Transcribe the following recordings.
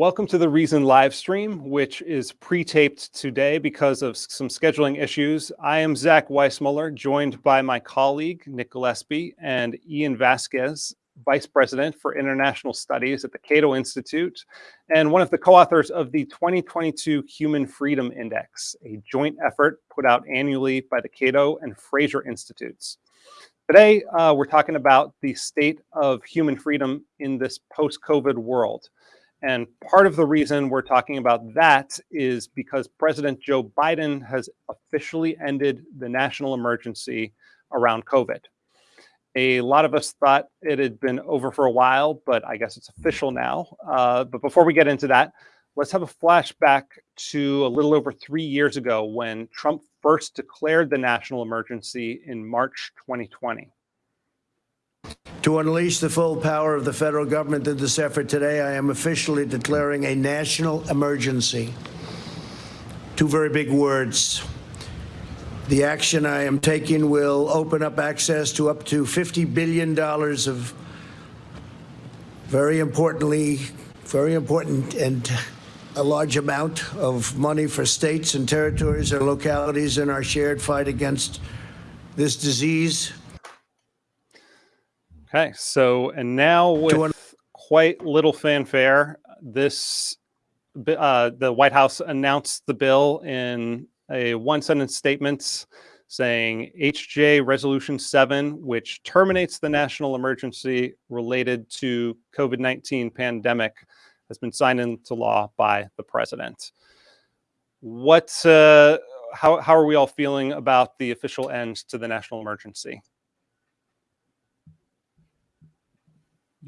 Welcome to the Reason live stream, which is pre-taped today because of some scheduling issues. I am Zach Weissmuller, joined by my colleague, Nick Gillespie, and Ian Vasquez, Vice President for International Studies at the Cato Institute, and one of the co-authors of the 2022 Human Freedom Index, a joint effort put out annually by the Cato and Fraser Institutes. Today, uh, we're talking about the state of human freedom in this post-COVID world. And part of the reason we're talking about that is because President Joe Biden has officially ended the national emergency around COVID. A lot of us thought it had been over for a while, but I guess it's official now. Uh, but before we get into that, let's have a flashback to a little over three years ago when Trump first declared the national emergency in March 2020. To unleash the full power of the federal government in this effort today, I am officially declaring a national emergency. Two very big words. The action I am taking will open up access to up to $50 billion of very importantly, very important and a large amount of money for states and territories and localities in our shared fight against this disease Okay, so and now with quite little fanfare, this uh, the White House announced the bill in a one sentence statement saying HJ Resolution 7, which terminates the national emergency related to COVID-19 pandemic, has been signed into law by the president. What, uh, how, how are we all feeling about the official end to the national emergency?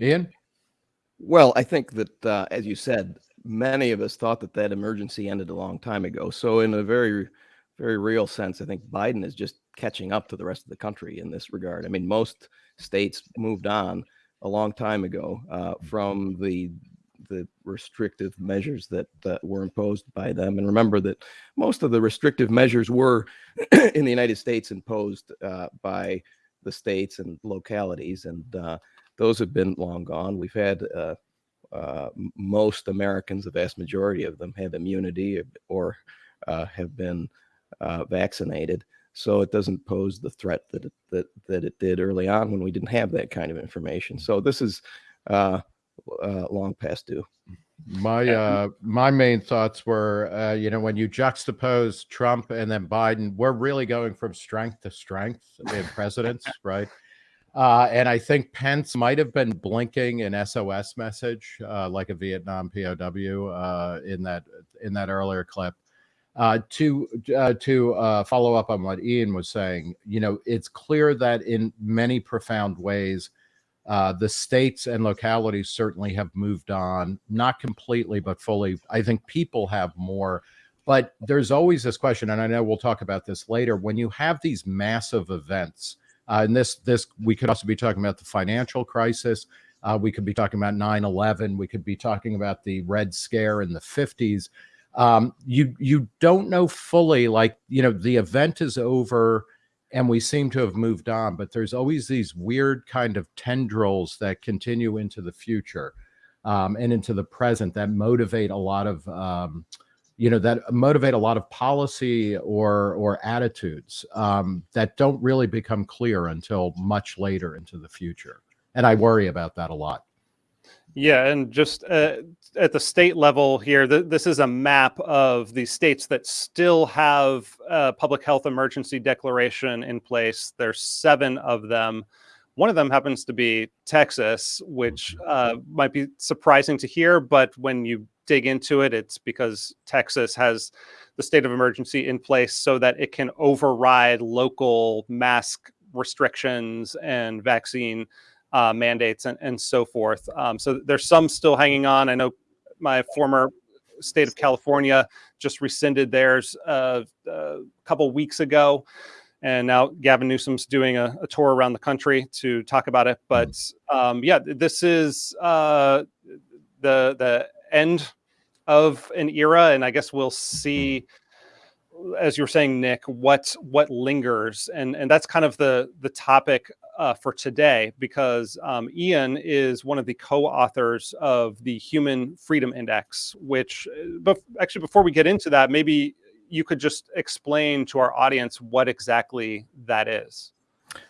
Ian? Well, I think that, uh, as you said, many of us thought that that emergency ended a long time ago. So, in a very, very real sense, I think Biden is just catching up to the rest of the country in this regard. I mean, most states moved on a long time ago uh, from the the restrictive measures that uh, were imposed by them. And remember that most of the restrictive measures were in the United States imposed uh, by the states and localities. And uh, those have been long gone. We've had uh, uh, most Americans, the vast majority of them, have immunity or uh, have been uh, vaccinated. So it doesn't pose the threat that it, that that it did early on when we didn't have that kind of information. So this is uh, uh, long past due. My uh, my main thoughts were, uh, you know, when you juxtapose Trump and then Biden, we're really going from strength to strength in presidents, right? Uh, and I think Pence might have been blinking an SOS message, uh, like a Vietnam POW, uh, in that in that earlier clip. Uh, to uh, to uh, follow up on what Ian was saying, you know, it's clear that in many profound ways, the states and localities certainly have moved on, not completely, but fully. I think people have more. But there's always this question, and I know we'll talk about this later. When you have these massive events, uh, and this, this we could also be talking about the financial crisis. Uh, we could be talking about 9/11. We could be talking about the Red Scare in the 50s. Um, you you don't know fully, like you know, the event is over, and we seem to have moved on. But there's always these weird kind of tendrils that continue into the future um, and into the present that motivate a lot of um, you know that motivate a lot of policy or or attitudes um, that don't really become clear until much later into the future. And i worry about that a lot. Yeah and just uh, at the state level here th this is a map of the states that still have a public health emergency declaration in place. There's seven of them. One of them happens to be texas which mm-hmm. uh, might be surprising to hear but when you dig into it, it's because Texas has the state of emergency in place so that it can override local mask restrictions and vaccine uh, mandates and, and so forth. Um, so there's some still hanging on. I know my former state of California just rescinded theirs uh, a couple weeks ago. And now Gavin Newsom's doing a, a, tour around the country to talk about it. But mm-hmm. um, yeah, this is uh, the the end of an era, and I guess we'll see, as you're saying, Nick, what what lingers, and and that's kind of the the topic uh, for today because um, Ian is one of the co-authors of the Human Freedom Index, which, uh, but actually, before we get into that, maybe you could just explain to our audience what exactly that is.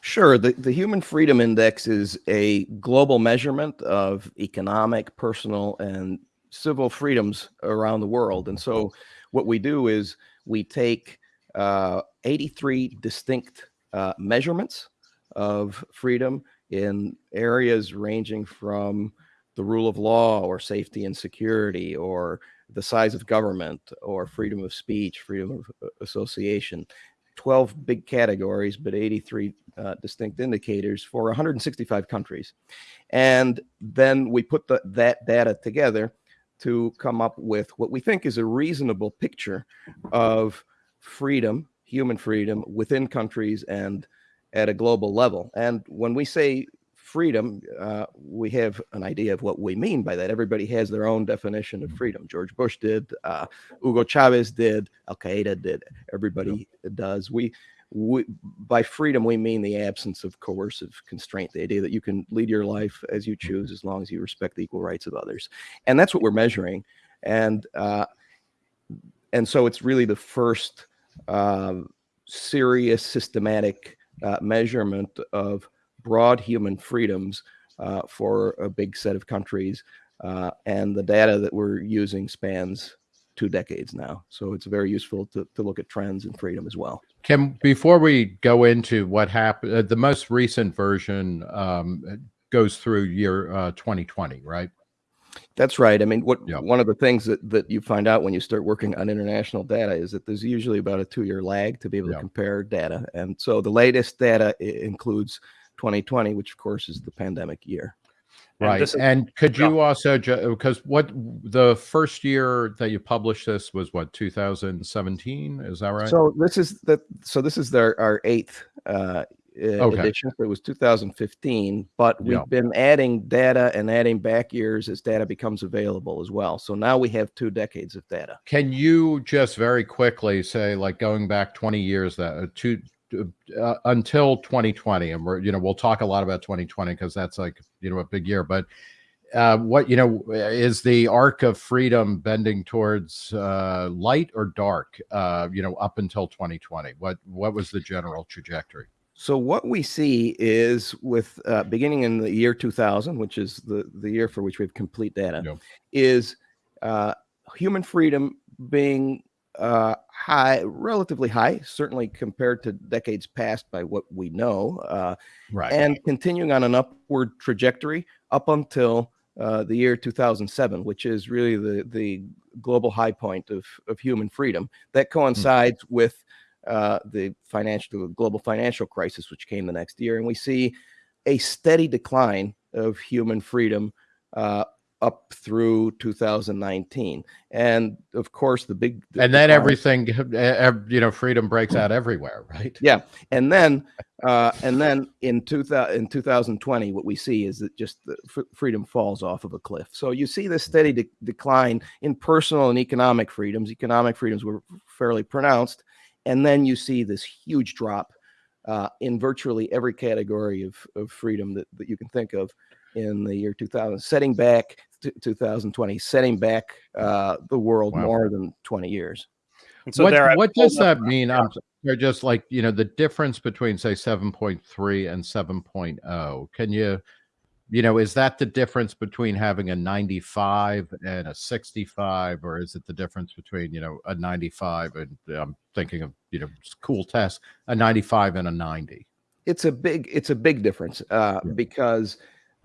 Sure. The, the Human Freedom Index is a global measurement of economic, personal, and civil freedoms around the world. And so what we do is we take uh, 83 distinct uh, measurements of freedom in areas ranging from the rule of law or safety and security or the size of government or freedom of speech, freedom of uh, association. 12 big categories, but 83 uh, distinct indicators for 165 countries. And then we put the, that data together to come up with what we think is a reasonable picture of freedom, human freedom within countries and at a global level. And when we say freedom, uh, we have an idea of what we mean by that. Everybody has their own definition of freedom. George Bush did, uh, Hugo Chavez did, Al Qaeda did. Everybody does. We, we, by freedom, we mean the absence of coercive constraint, the idea that you can lead your life as you choose as long as you respect the equal rights of others. And that's what we're measuring. And, uh, and so it's really the first um, serious systematic uh, measurement of broad human freedoms uh, for a big set of countries. Uh, and the data that we're using spans two decades now. So it's very useful to, to look at trends and freedom as well. Kim, before we go into what happened, uh, the most recent version um, goes through year uh, 2020, right? That's right. I mean, what Yeah. one of the things that, that you find out when you start working on international data is that there's usually about a two year lag to be able Yeah. to compare data. And so the latest data includes 2020, which of course is the pandemic year. And Right. this is- And could Yeah. you also, because what the first year that you published this was what, 2017? Is that right? So this is the so this is their our eighth uh, uh, Okay. edition. It was 2015, but we've Yeah. been adding data and adding back years as data becomes available as well. So now we have two decades of data. Can you just very quickly say, like going back 20 years, that uh, to uh, until 2020, and we're you know we'll talk a lot about 2020 because that's like you know a big year, but uh, what you know is the arc of freedom bending towards uh, light or dark? Uh, you know, up until 2020, what what was the general trajectory? So what we see is with uh, beginning in the year 2000, which is the the year for which we have complete data, Yeah. is uh, human freedom being uh, high, relatively high, certainly compared to decades past by what we know, uh, Right. and continuing on an upward trajectory up until uh, the year 2007, which is really the the global high point of of human freedom. That coincides with uh, the financial the global financial crisis, which came the next year, and we see a steady decline of human freedom uh, up through 2019. And of course, the big and then everything, you know, freedom breaks out everywhere, right? yeah, and then uh, and then in 2000 in 2020, what we see is that just the f- freedom falls off of a cliff. So you see this steady de- decline in personal and economic freedoms. Economic freedoms were fairly pronounced, and then you see this huge drop uh, in virtually every category of, of freedom that, that you can think of in the year 2000, setting back 2020, setting back uh, the world Wow. more than 20 years. And so what there, what does that Yeah. mean? I'm sorry, just like you know the difference between say 7.3 and 7.0. Can you, you know, is that the difference between having a 95 and a 65, or is it the difference between you know a 95 and I'm thinking of you know s- cool test a 95 and a 90? it's a big it's a big difference uh, Yeah. because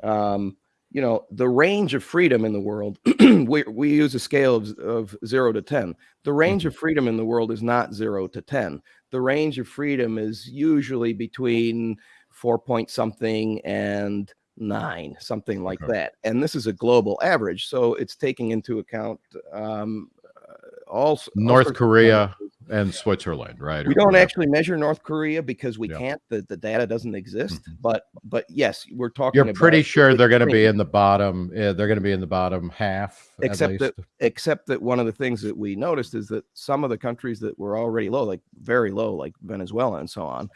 um, you know the range of freedom in the world we, we use a scale of, of 0 to 10 the range of freedom in the world is not 0 to 10 the range of freedom is usually between 4 point something and 9 something like Okay. that and this is a global average so it's taking into account um, uh, all, all North of Korea. And Switzerland, right? We don't whatever. actually measure North Korea because we Yeah. can't. The, the data doesn't exist. Mhm. But but yes, we're talking. You're pretty sure they're going to be in the bottom. Yeah, they're going to be in the bottom half. Except that- Except that one of the things that we noticed is that some of the countries that were already low, like very low, like Venezuela and so on,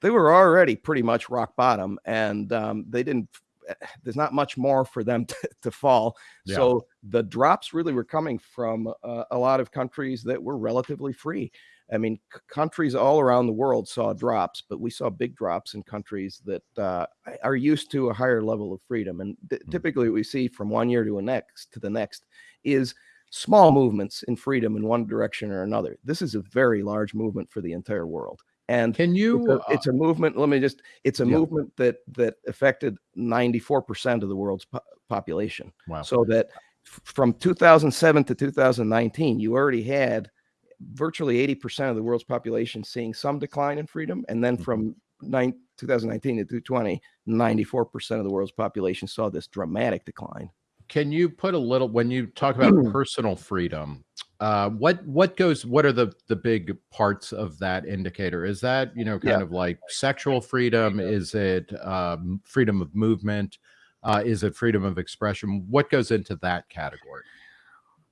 they were already pretty much rock bottom, and um, they didn't. There's not much more for them to, to fall. Yeah. So the drops really were coming from uh, a lot of countries that were relatively free. I mean, c- countries all around the world saw drops, but we saw big drops in countries that uh, are used to a higher level of freedom. And t- Mm. typically, what we see from one year to a next to the next is small movements in freedom in one direction or another. This is a very large movement for the entire world, and Can it's you? a, uh, it's a movement. Let me just. It's a Yeah. movement that that affected ninety four percent of the world's po- population. wow. So that from 2007 to 2019, you already had virtually 80% of the world's population seeing some decline in freedom. And then Mhm. from nine, 2019 to 2020, 94% of the world's population saw this dramatic decline. Can you put a little when you talk about personal freedom? Uh, what what goes? What are the the big parts of that indicator? Is that you know kind Yeah. of like sexual freedom? Is it um, freedom of movement? Uh, is it freedom of expression? What goes into that category?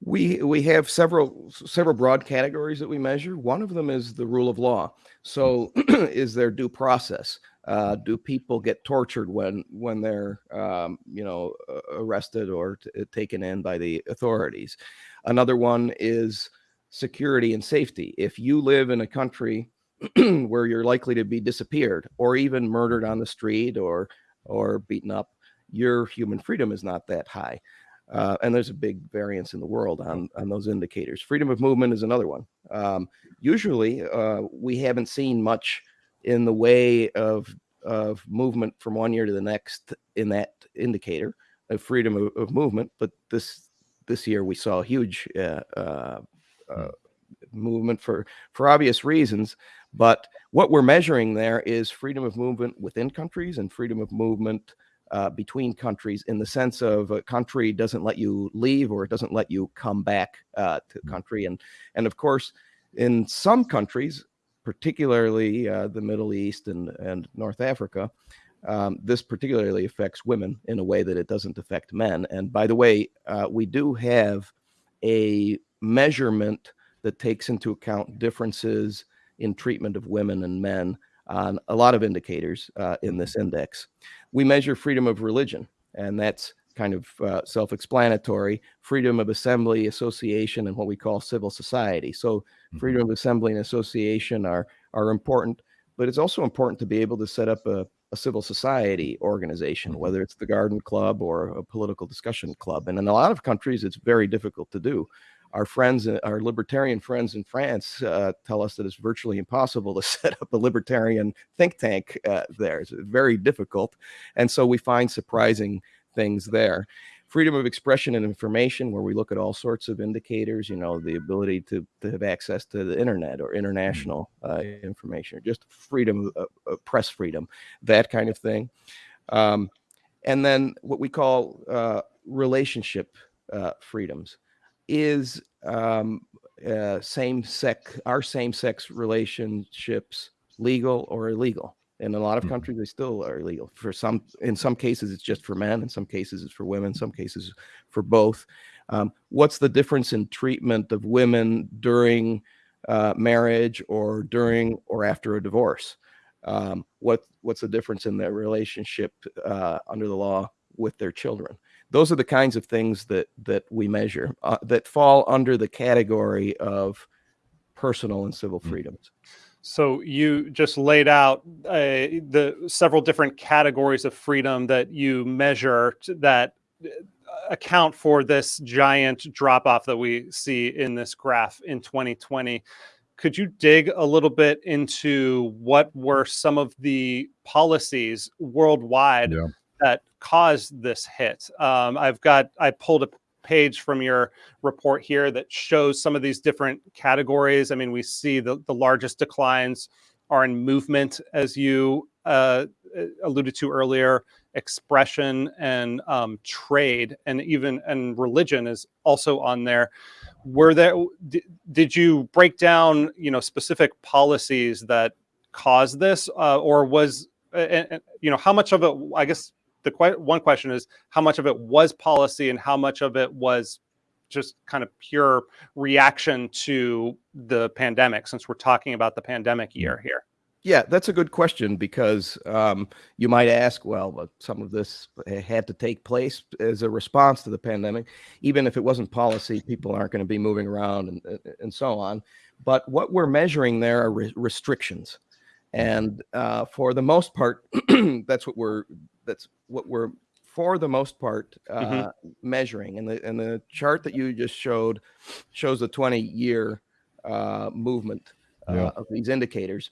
We we have several several broad categories that we measure. One of them is the rule of law. So, is there due process? Uh, do people get tortured when when they're um, you know uh, arrested or t- taken in by the authorities? Another one is security and safety. If you live in a country where you're likely to be disappeared or even murdered on the street or or beaten up, your human freedom is not that high. Uh, and there's a big variance in the world on, on those indicators. Freedom of movement is another one. Um, usually, uh, we haven't seen much in the way of of movement from one year to the next in that indicator of freedom of, of movement. But this this year we saw a huge uh, uh, uh, movement for for obvious reasons. But what we're measuring there is freedom of movement within countries and freedom of movement uh, between countries in the sense of a country doesn't let you leave or it doesn't let you come back uh, to the country and and of course in some countries particularly uh, the middle east and and north africa um, this particularly affects women in a way that it doesn't affect men and by the way uh, we do have a measurement that takes into account differences in treatment of women and men on a lot of indicators uh, in this index. We measure freedom of religion, and that's kind of uh, self explanatory freedom of assembly, association, and what we call civil society. So, Mhm. freedom of assembly and association are, are important, but it's also important to be able to set up a, a civil society organization, Mhm. whether it's the Garden Club or a political discussion club. And in a lot of countries, it's very difficult to do our friends, uh, our libertarian friends in France, uh, tell us that it's virtually impossible to set up a libertarian think tank uh, there. It's very difficult, and so we find surprising things there. Freedom of expression and information, where we look at all sorts of indicators, you know, the ability to, to have access to the internet or international uh, information, or just freedom of, of press freedom, that kind of thing. Um, and then what we call uh, relationship uh, freedoms is um, uh, same sex our same sex relationships legal or illegal in a lot of Mhm. countries they still are illegal for some in some cases it's just for men in some cases it's for women some cases for both um, what's the difference in treatment of women during uh, marriage or during or after a divorce um, what what's the difference in their relationship uh, under the law with their children those are the kinds of things that that we measure uh, that fall under the category of personal and civil Mm. freedoms. So you just laid out uh, the several different categories of freedom that you measure that uh, account for this giant drop off that we see in this graph in 2020. Could you dig a little bit into what were some of the policies worldwide Yeah. that caused this hit? Um, I've got I pulled a page from your report here that shows some of these different categories. I mean, we see the, the largest declines are in movement, as you uh, alluded to earlier, expression and um, trade, and even and religion is also on there. Were there? Did, did you break down, you know, specific policies that caused this, uh, or was, uh, you know, how much of it? I guess the que- one question is how much of it was policy and how much of it was just kind of pure reaction to the pandemic since we're talking about the pandemic year here Yeah, that's a good question because um, you might ask, well, but some of this had to take place as a response to the pandemic. Even if it wasn't policy, people aren't going to be moving around and, and so on. But what we're measuring there are re restrictions. And uh, for the most part, that's what we're that's what we're for the most part uh, Mhm. measuring. And the and the chart that you just showed shows the 20 year uh, movement uh, Yeah. of these indicators,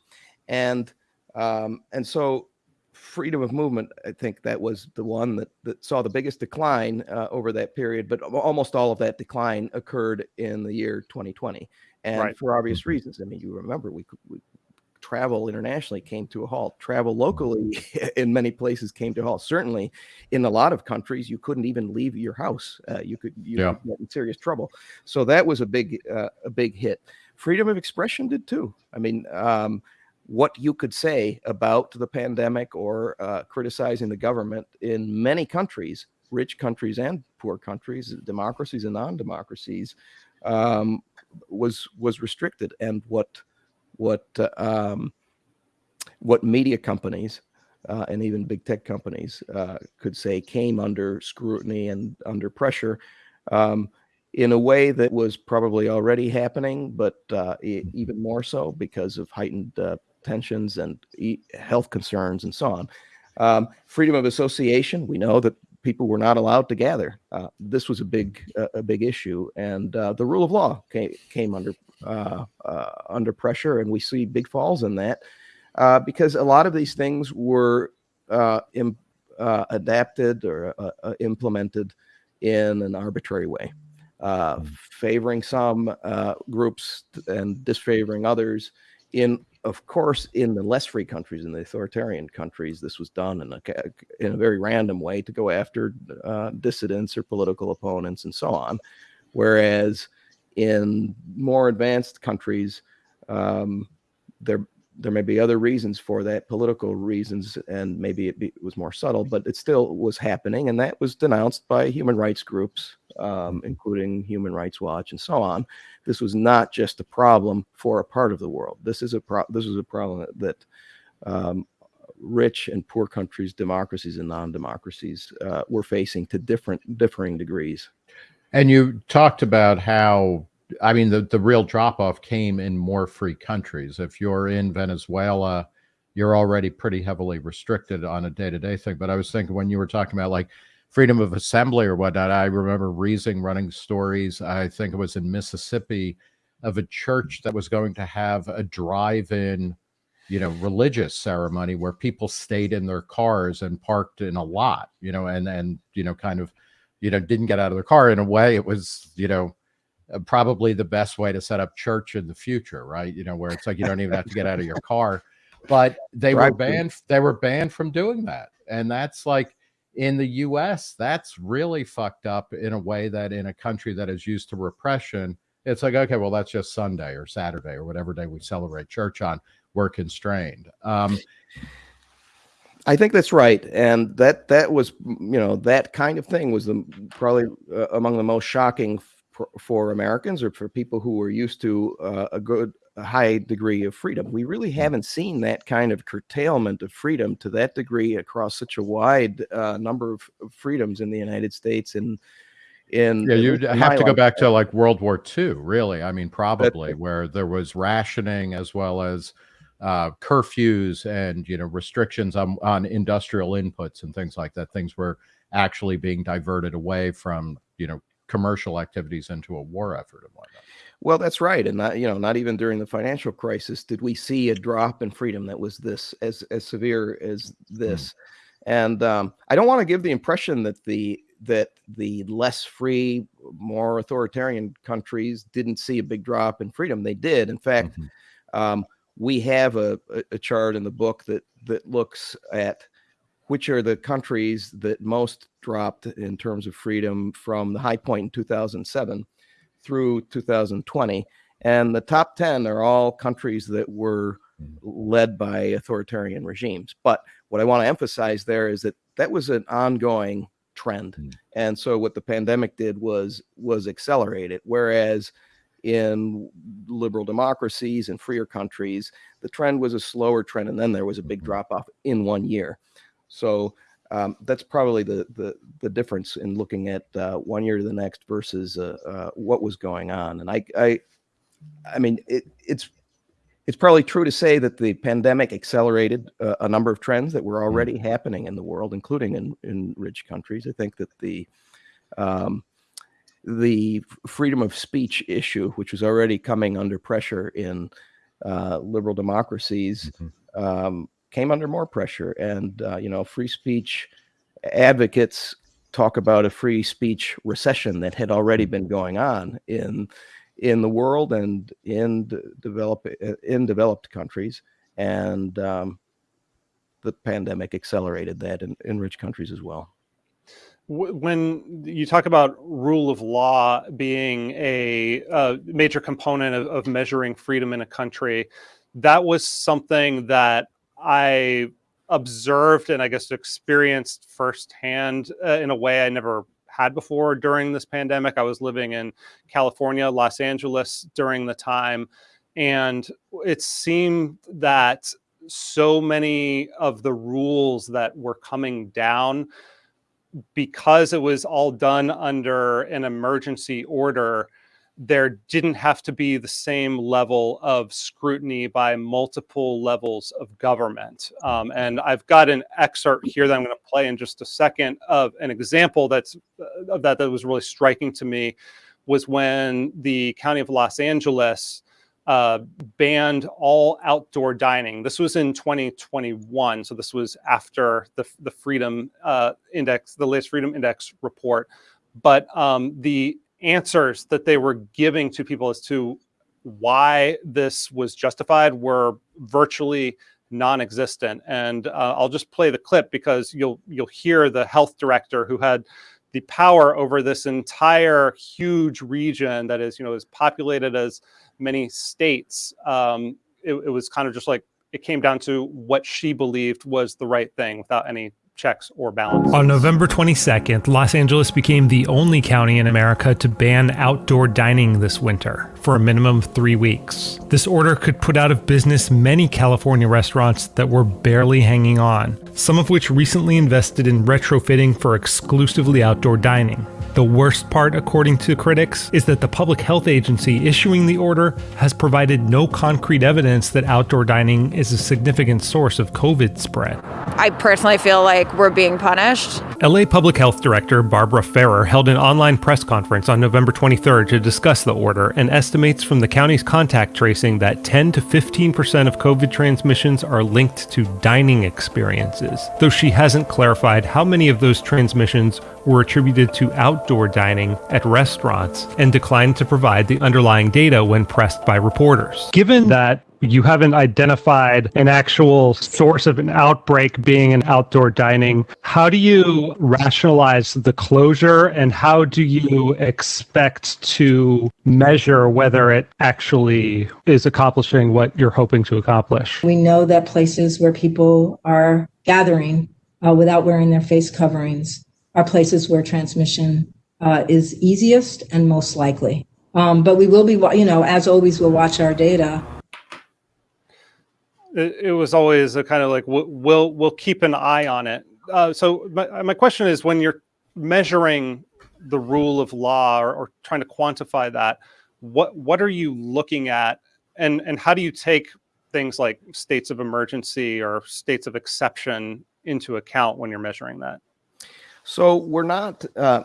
and um, and so freedom of movement. I think that was the one that that saw the biggest decline uh, over that period. But almost all of that decline occurred in the year 2020, and Right. for obvious reasons. I mean, you remember we, we travel internationally came to a halt. Travel locally in many places came to a halt. Certainly, in a lot of countries, you couldn't even leave your house. Uh, you could you Yeah. get in serious trouble. So that was a big uh, a big hit. Freedom of expression did too. I mean, um, what you could say about the pandemic or uh, criticizing the government in many countries, rich countries and poor countries, democracies and non-democracies, um, was was restricted. And what what uh, um, what media companies uh, and even big tech companies uh, could say came under scrutiny and under pressure um, in a way that was probably already happening, but uh, even more so because of heightened uh, tensions and e- health concerns and so on. Um, freedom of association, we know that people were not allowed to gather. Uh, this was a big a big issue, and the rule of law came came under uh, uh, under pressure, and we see big falls in that uh, because a lot of these things were uh, im- uh, adapted or uh, uh, implemented in an arbitrary way, uh, favoring some uh, groups and disfavoring others. In of course, in the less free countries, in the authoritarian countries, this was done in a in a very random way to go after uh, dissidents or political opponents and so on. Whereas in more advanced countries, um, there there may be other reasons for that, political reasons, and maybe it, be, was more subtle, but it still was happening, and that was denounced by human rights groups, um, including Human Rights Watch and so on. This was not just a problem for a part of the world. This is a pro- this is a problem that um, rich and poor countries, democracies and non-democracies, uh, were facing to different differing degrees. And you talked about how, I mean, the, the real drop off came in more free countries. If you're in Venezuela, you're already pretty heavily restricted on a day to day thing. But I was thinking when you were talking about like freedom of assembly or whatnot, I remember Reason running stories. I think it was in Mississippi of a church that was going to have a drive in, you know, religious ceremony where people stayed in their cars and parked in a lot, you know, and, and, you know, kind of, you know, didn't get out of their car. In a way, it was, you know, uh, probably the best way to set up church in the future, right? You know, where it's like you don't even have to get out of your car. But they were banned. They were banned from doing that, and that's like in the U.S. That's really fucked up in a way that in a country that is used to repression, it's like okay, well that's just Sunday or Saturday or whatever day we celebrate church on. We're constrained. Um, I think that's right, and that that was you know that kind of thing was the probably uh, among the most shocking for, for Americans or for people who were used to uh, a good a high degree of freedom. We really haven't seen that kind of curtailment of freedom to that degree across such a wide uh, number of, freedoms in the United States and in Yeah, you have to go back to like World War II, really. I mean, probably where there was rationing as well as uh, curfews and you know restrictions on on industrial inputs and things like that. Things were actually being diverted away from you know commercial activities into a war effort and whatnot. Well, that's right, and not you know not even during the financial crisis did we see a drop in freedom that was this as as severe as this. And um, I don't want to give the impression that the that the less free, more authoritarian countries didn't see a big drop in freedom. They did. In fact, Mhm. um, we have a, a, chart in the book that that looks at which are the countries that most dropped in terms of freedom from the high point in 2007 through 2020. And the top 10 are all countries that were led by authoritarian regimes. But what I want to emphasize there is that that was an ongoing trend. Mhm. And so what the pandemic did was was accelerate it. Whereas in liberal democracies and freer countries, the trend was a slower trend, and then there was a big drop off in one year. So um, that's probably the, the the difference in looking at uh, one year to the next versus uh, uh, what was going on. And I I I mean it, it's it's probably true to say that the pandemic accelerated uh, a number of trends that were already happening in the world, including in, in rich countries. I think that the um, the freedom of speech issue, which was already coming under pressure in uh, liberal democracies, Mhm. um, came under more pressure. And uh, you know, free speech advocates talk about a free speech recession that had already been going on in in the world and in d- develop in developed countries, and um, the pandemic accelerated that in, in rich countries as well. Wh- When you talk about rule of law being a, uh major component of, of measuring freedom in a country, that was something that I observed and I guess experienced firsthand uh, in a way I never had before during this pandemic. I was living in California, Los Angeles during the time, and it seemed that so many of the rules that were coming down because it was all done under an emergency order, there didn't have to be the same level of scrutiny by multiple levels of government. Um, and I've got an excerpt here that I'm going to play in just a second of an example that's uh, that that was really striking to me was when the county of Los Angeles uh, banned all outdoor dining. This was in 2021, so this was after the the Freedom uh, Index, the latest Freedom Index report. But um, the answers that they were giving to people as to why this was justified were virtually non-existent. And uh, I'll just play the clip because you'll you'll hear the health director who had the power over this entire huge region that is you know as populated as many states. Um, it, it was kind of just like it came down to what she believed was the right thing without any checks or balances. On November 22nd, Los Angeles became the only county in America to ban outdoor dining this winter for a minimum of three weeks. This order could put out of business many California restaurants that were barely hanging on, some of which recently invested in retrofitting for exclusively outdoor dining. The worst part, according to critics, is that the public health agency issuing the order has provided no concrete evidence that outdoor dining is a significant source of COVID spread. I personally feel like we're being punished. LA Public Health Director Barbara Ferrer held an online press conference on November 23rd to discuss the order and estimates from the county's contact tracing that 10 to 15% of COVID transmissions are linked to dining experiences, though she hasn't clarified how many of those transmissions were attributed to outdoor dining at restaurants and declined to provide the underlying data when pressed by reporters. Given that you haven't identified an actual source of an outbreak being in outdoor dining. How do you rationalize the closure and how do you expect to measure whether it actually is accomplishing what you're hoping to accomplish? We know that places where people are gathering uh, without wearing their face coverings are places where transmission uh, is easiest and most likely. Um, but we will be, you know, as always, we'll watch our data it, it was always a kind of like we'll we'll, keep an eye on it. Uh, so my, my question is, when you're measuring the rule of law or, or trying to quantify that, what what are you looking at, and and how do you take things like states of emergency or states of exception into account when you're measuring that? So we're not. Uh,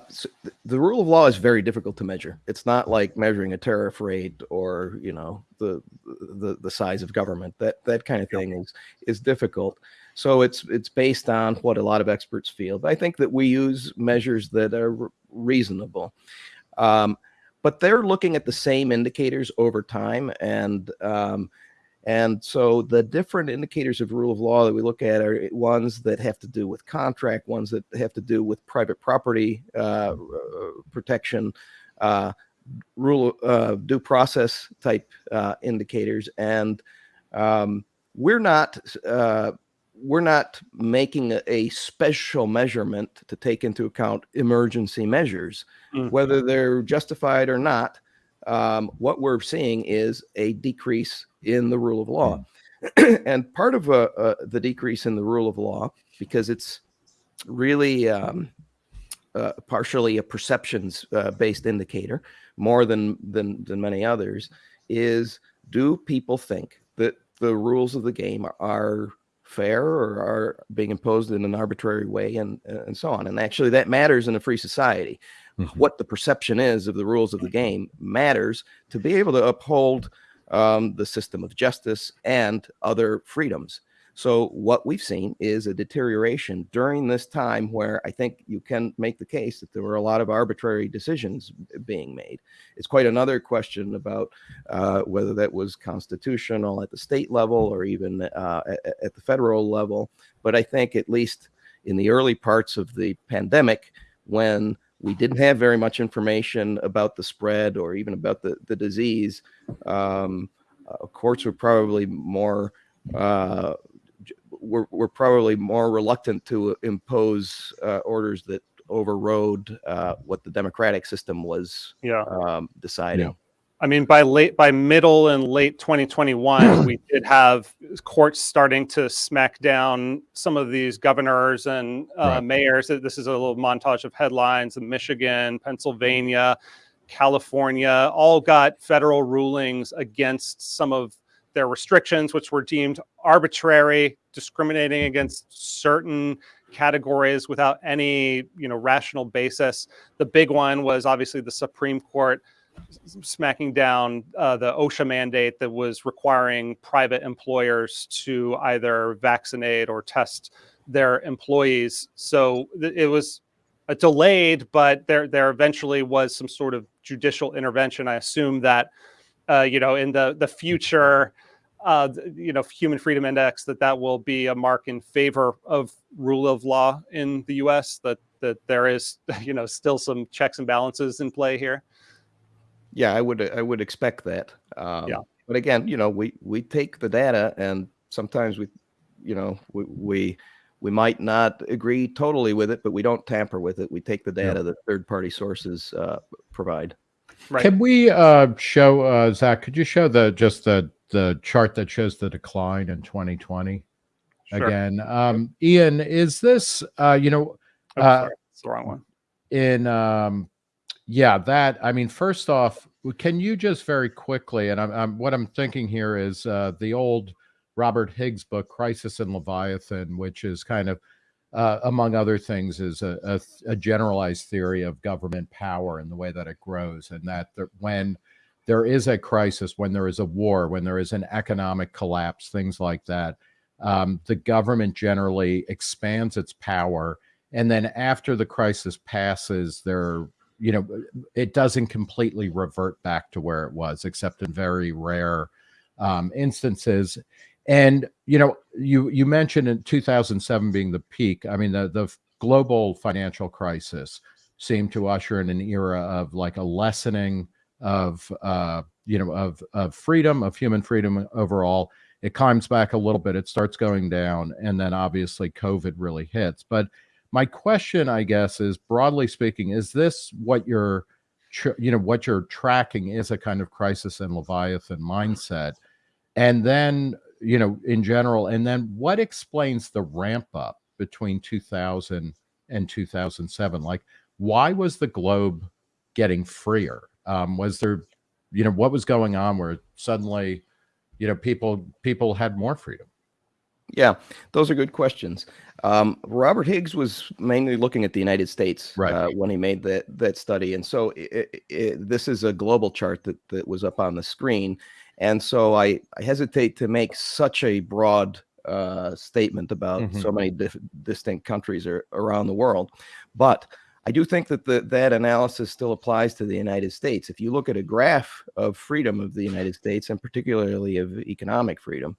the rule of law is very difficult to measure. It's not like measuring a tariff rate or you know the the the size of government. That that kind of thing is is difficult. So it's it's based on what a lot of experts feel. But I think that we use measures that are reasonable. Um, but they're looking at the same indicators over time, and um, and so the different indicators of rule of law that we look at are ones that have to do with contract, ones that have to do with private property uh, protection, uh, rule uh, due process type uh, indicators, and um, we're not uh, we're not making a, a special measurement to take into account emergency measures, Mm. whether they're justified or not um, what we're seeing is a decrease in the rule of law. Mm. and part of uh, uh, the decrease in the rule of law, because it's really um, uh, partially a perceptions uh, based indicator more than, than, than many others, is do people think that the rules of the game are fair or are being imposed in an arbitrary way and, and so on? And actually, that matters in a free society Mhm. what the perception is of the rules of the game matters to be able to uphold um, the system of justice and other freedoms. So what we've seen is a deterioration during this time where I think you can make the case that there were a lot of arbitrary decisions being made. It's quite another question about uh, whether that was constitutional at the state level or even uh, at, at the federal level. But I think at least in the early parts of the pandemic, when we didn't have very much information about the spread or even about the, the disease. Um, uh, courts were probably more uh, were, were probably more reluctant to impose uh, orders that overrode uh, what the democratic system was Yeah. um, deciding. I mean, by late, by middle and late 2021, we did have courts starting to smack down some of these governors and uh, Right. mayors. This is a little montage of headlines in Michigan, Pennsylvania, California, all got federal rulings against some of their restrictions, which were deemed arbitrary, discriminating against certain categories without any, you know, rational basis. The big one was obviously the Supreme Court smacking down uh, the OSHA mandate that was requiring private employers to either vaccinate or test their employees. So it was a delayed, but there there eventually was some sort of judicial intervention. I assume that uh, you know in the the future. Uh, you know, Human Freedom Index that that will be a mark in favor of rule of law in the U.S. That that there is, you know, still some checks and balances in play here. Yeah, I would I would expect that. Um, Yeah. But again, you know, we we take the data, and sometimes we, you know, we we we might not agree totally with it, but we don't tamper with it. We take the data that third party sources uh, provide. Right. Can we uh, show uh, Zach? Could you show the just the the chart that shows the decline in 2020 Sure. again? Um, Ian, is this uh, you know Oh, uh, sorry, it's the wrong one. in um yeah that i mean first off can you just very quickly and i'm, I'm what i'm thinking here is uh the old robert higgs book crisis and leviathan which is kind of uh, among other things is a, a, a generalized theory of government power and the way that it grows and that when there is a crisis when there is a war when there is an economic collapse things like that um, the government generally expands its power and then after the crisis passes there you know it doesn't completely revert back to where it was except in very rare um, instances. And you know you you mentioned in 2007 being the peak i mean the the global financial crisis seemed to usher in an era of like a lessening of uh you know of of freedom of human freedom overall. It climbs back a little bit it starts going down and then obviously covid really hits. But my question i guess is broadly speaking is this what you're you know what you're tracking is a kind of crisis and leviathan mindset? And then you know in general and then what explains the ramp up between 2000 and 2007 like why was the globe getting freer? Um was there you know what was going on where suddenly you know people people had more freedom Yeah, those are good questions. Um, Robert Higgs was mainly looking at the United States Right. uh, when he made that that study, and so i i this is a global chart that that was up on the screen, and so I, I hesitate to make such a broad uh, statement about Mhm. so many distinct countries ar- around the world, but I do think that the, that analysis still applies to the United States. If you look at a graph of freedom of the United States, and particularly of economic freedom,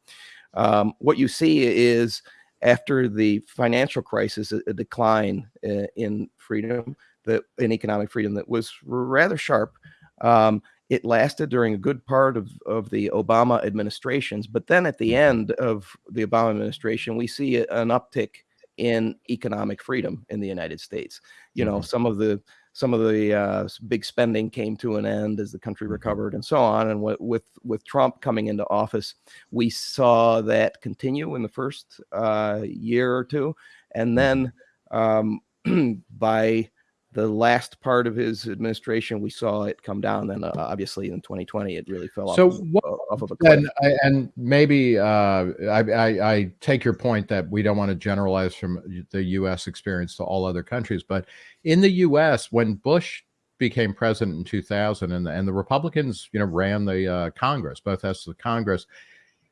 um, what you see is after the financial crisis, a, a decline uh, in freedom, that in economic freedom that was rather sharp. Um, it lasted during a good part of, of the Obama administrations, but then at the end of the Obama administration, we see an uptick in economic freedom in the United States. You know, some of the some of the uh, big spending came to an end as the country recovered and so on. And with with Trump coming into office, we saw that continue in the first uh, year or two, and then um, by the last part of his administration, we saw it come down. Then, uh, obviously, in 2020, it really fell So off, of- what off of a cliff. And and maybe uh, I, I I take your point that we don't want to generalize from the U.S. experience to all other countries, but in the U.S. when Bush became president in 2000 and the, and the Republicans you know ran the uh, Congress, both houses of Congress.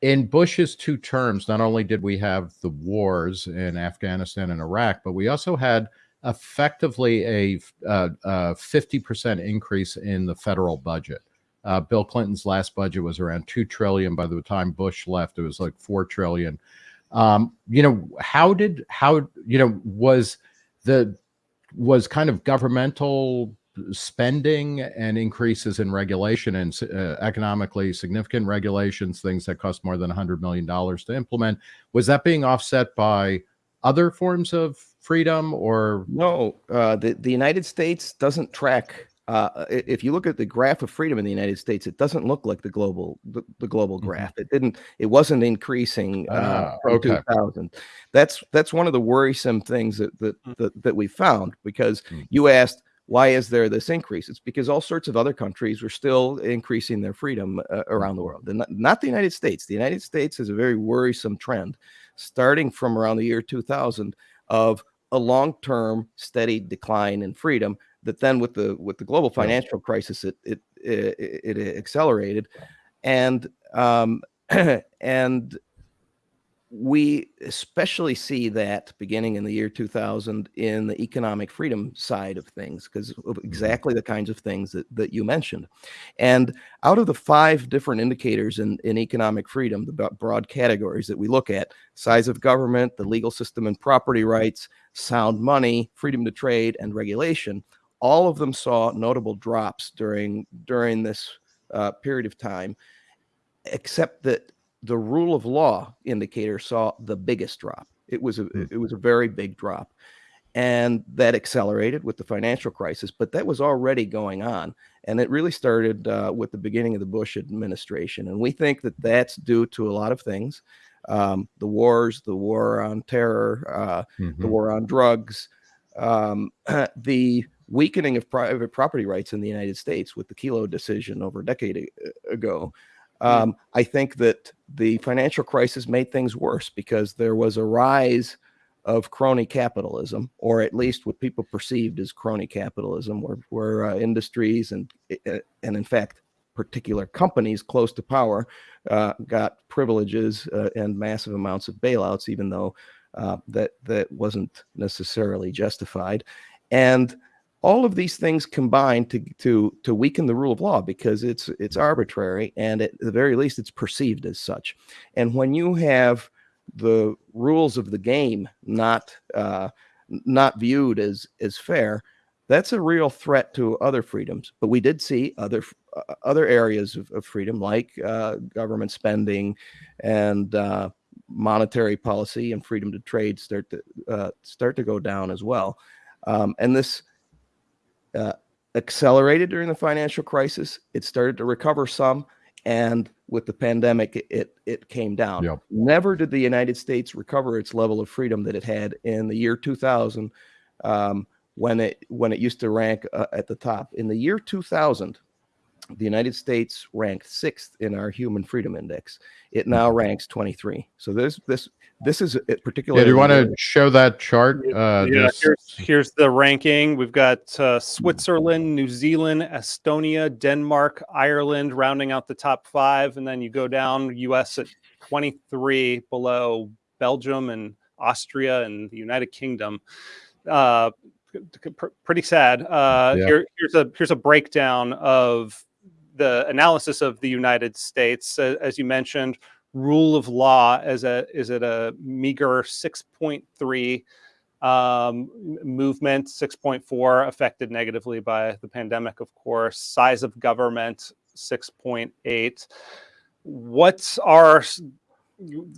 In Bush's two terms, not only did we have the wars in Afghanistan and Iraq, but we also had effectively a uh, uh, 50% increase in the federal budget. Uh, Bill Clinton's last budget was around two trillion. By the time Bush left, it was like four trillion. Um, you know, how did how you know was the was kind of governmental spending and increases in regulation and uh, economically significant regulations, things that cost more than $100 million to implement, was that being offset by other forms of freedom or No, uh, the the United States doesn't track. Uh, if you look at the graph of freedom in the United States, it doesn't look like the global the, the global Mhm. graph. It didn't. It wasn't increasing uh, Ah, from okay. 2000. That's that's one of the worrisome things that that that, that we found because Mhm. you asked why is there this increase? It's because all sorts of other countries were still increasing their freedom uh, around the world, and not, not the United States. The United States has a very worrisome trend, starting from around the year 2000 of a long-term steady decline in freedom that then with the with the global financial crisis it it it, it accelerated. And um and we especially see that beginning in the year 2000 in the economic freedom side of things because of exactly the kinds of things that, that you mentioned. And out of the five different indicators in, in economic freedom the broad categories that we look at size of government the legal system and property rights sound money freedom to trade and regulation all of them saw notable drops during during this uh, period of time except that the rule of law indicator saw the biggest drop. It was a Hmm. it was a very big drop, and that accelerated with the financial crisis. But that was already going on, and it really started uh, with the beginning of the Bush administration. And we think that that's due to a lot of things: um, the wars, the war on terror, uh, the Mhm. war on drugs, um, the weakening of private property rights in the United States with the Kelo decision over a decade ago. Um, I think that the financial crisis made things worse because there was a rise of crony capitalism, or at least what people perceived as crony capitalism, where, where uh, industries and uh, and in fact particular companies close to power uh, got privileges uh, and massive amounts of bailouts, even though uh, that that wasn't necessarily justified, and all of these things combine to to to weaken the rule of law because it's it's arbitrary and at the very least it's perceived as such. And when you have the rules of the game not uh, not viewed as as fair, that's a real threat to other freedoms. But we did see other uh, other areas of, of freedom like uh, government spending and uh, monetary policy and freedom to trade start to uh, start to go down as well. Um, and this uh, accelerated during the financial crisis. It started to recover some, and with the pandemic, it it, it came down. Yep. Never did the United States recover its level of freedom that it had in the year 2000, um, when it when it used to rank uh, at the top. In the year 2000, the United States ranked sixth in our Human Freedom Index. It now ranks 23. So this this this is particularly. Yeah, do you want to show that chart? Uh, yeah, this- here's, here's the ranking. We've got uh, Switzerland, New Zealand, Estonia, Denmark, Ireland rounding out the top five. And then you go down, US at 23, below Belgium and Austria and the United Kingdom. Uh, pretty sad. Uh, Yeah. here, here's a here's a breakdown of the analysis of the United States. Uh, as you mentioned, rule of law is a is at a meager 6.3 um, movement 6.4 affected negatively by the pandemic of course size of government 6.8 what are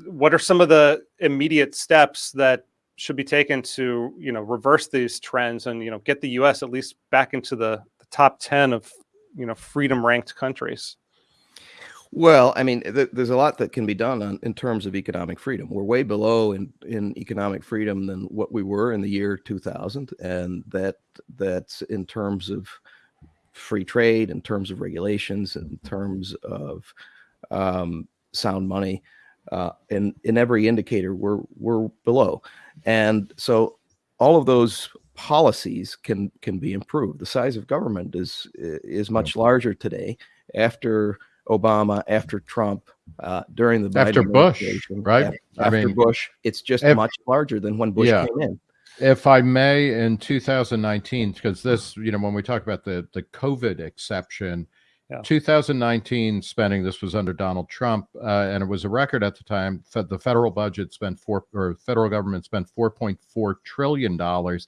what are some of the immediate steps that should be taken to you know reverse these trends and you know get the U.S. at least back into the, the top ten of you know freedom ranked countries? Well, I mean, th- there's a lot that can be done on, in terms of economic freedom. We're way below in, in economic freedom than what we were in the year 2000, and that that's in terms of free trade, in terms of regulations, in terms of um, sound money. Uh, in in every indicator, we're we're below, and so all of those policies can can be improved. The size of government is is much larger today after Obama, after Trump, uh, during the Biden After Bush, administration, right? af- I After, mean, Bush, it's just if- much larger than when Bush Yeah. came in. if I may, in 2019, because this, you know, when we talk about the the COVID exception, Yeah. 2019 spending, this was under Donald Trump, uh, and it was a record at the time. The federal budget spent four, or federal government spent 4.4 trillion dollars.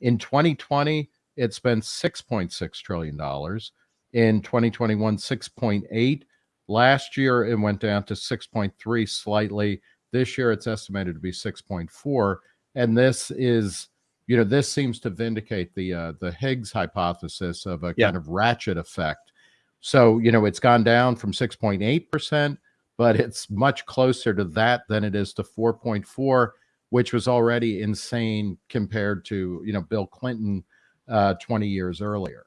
In 2020, it spent 6.6 trillion dollars. In 2021, 6.8. Last year, it went down to 6.3 slightly. This year, it's estimated to be 6.4 and this is you know this seems to vindicate the uh, the higgs hypothesis of a Yeah. kind of ratchet effect so you know it's gone down from 6.8% but it's much closer to that than it is to 4.4 which was already insane compared to you know bill clinton uh, 20 years earlier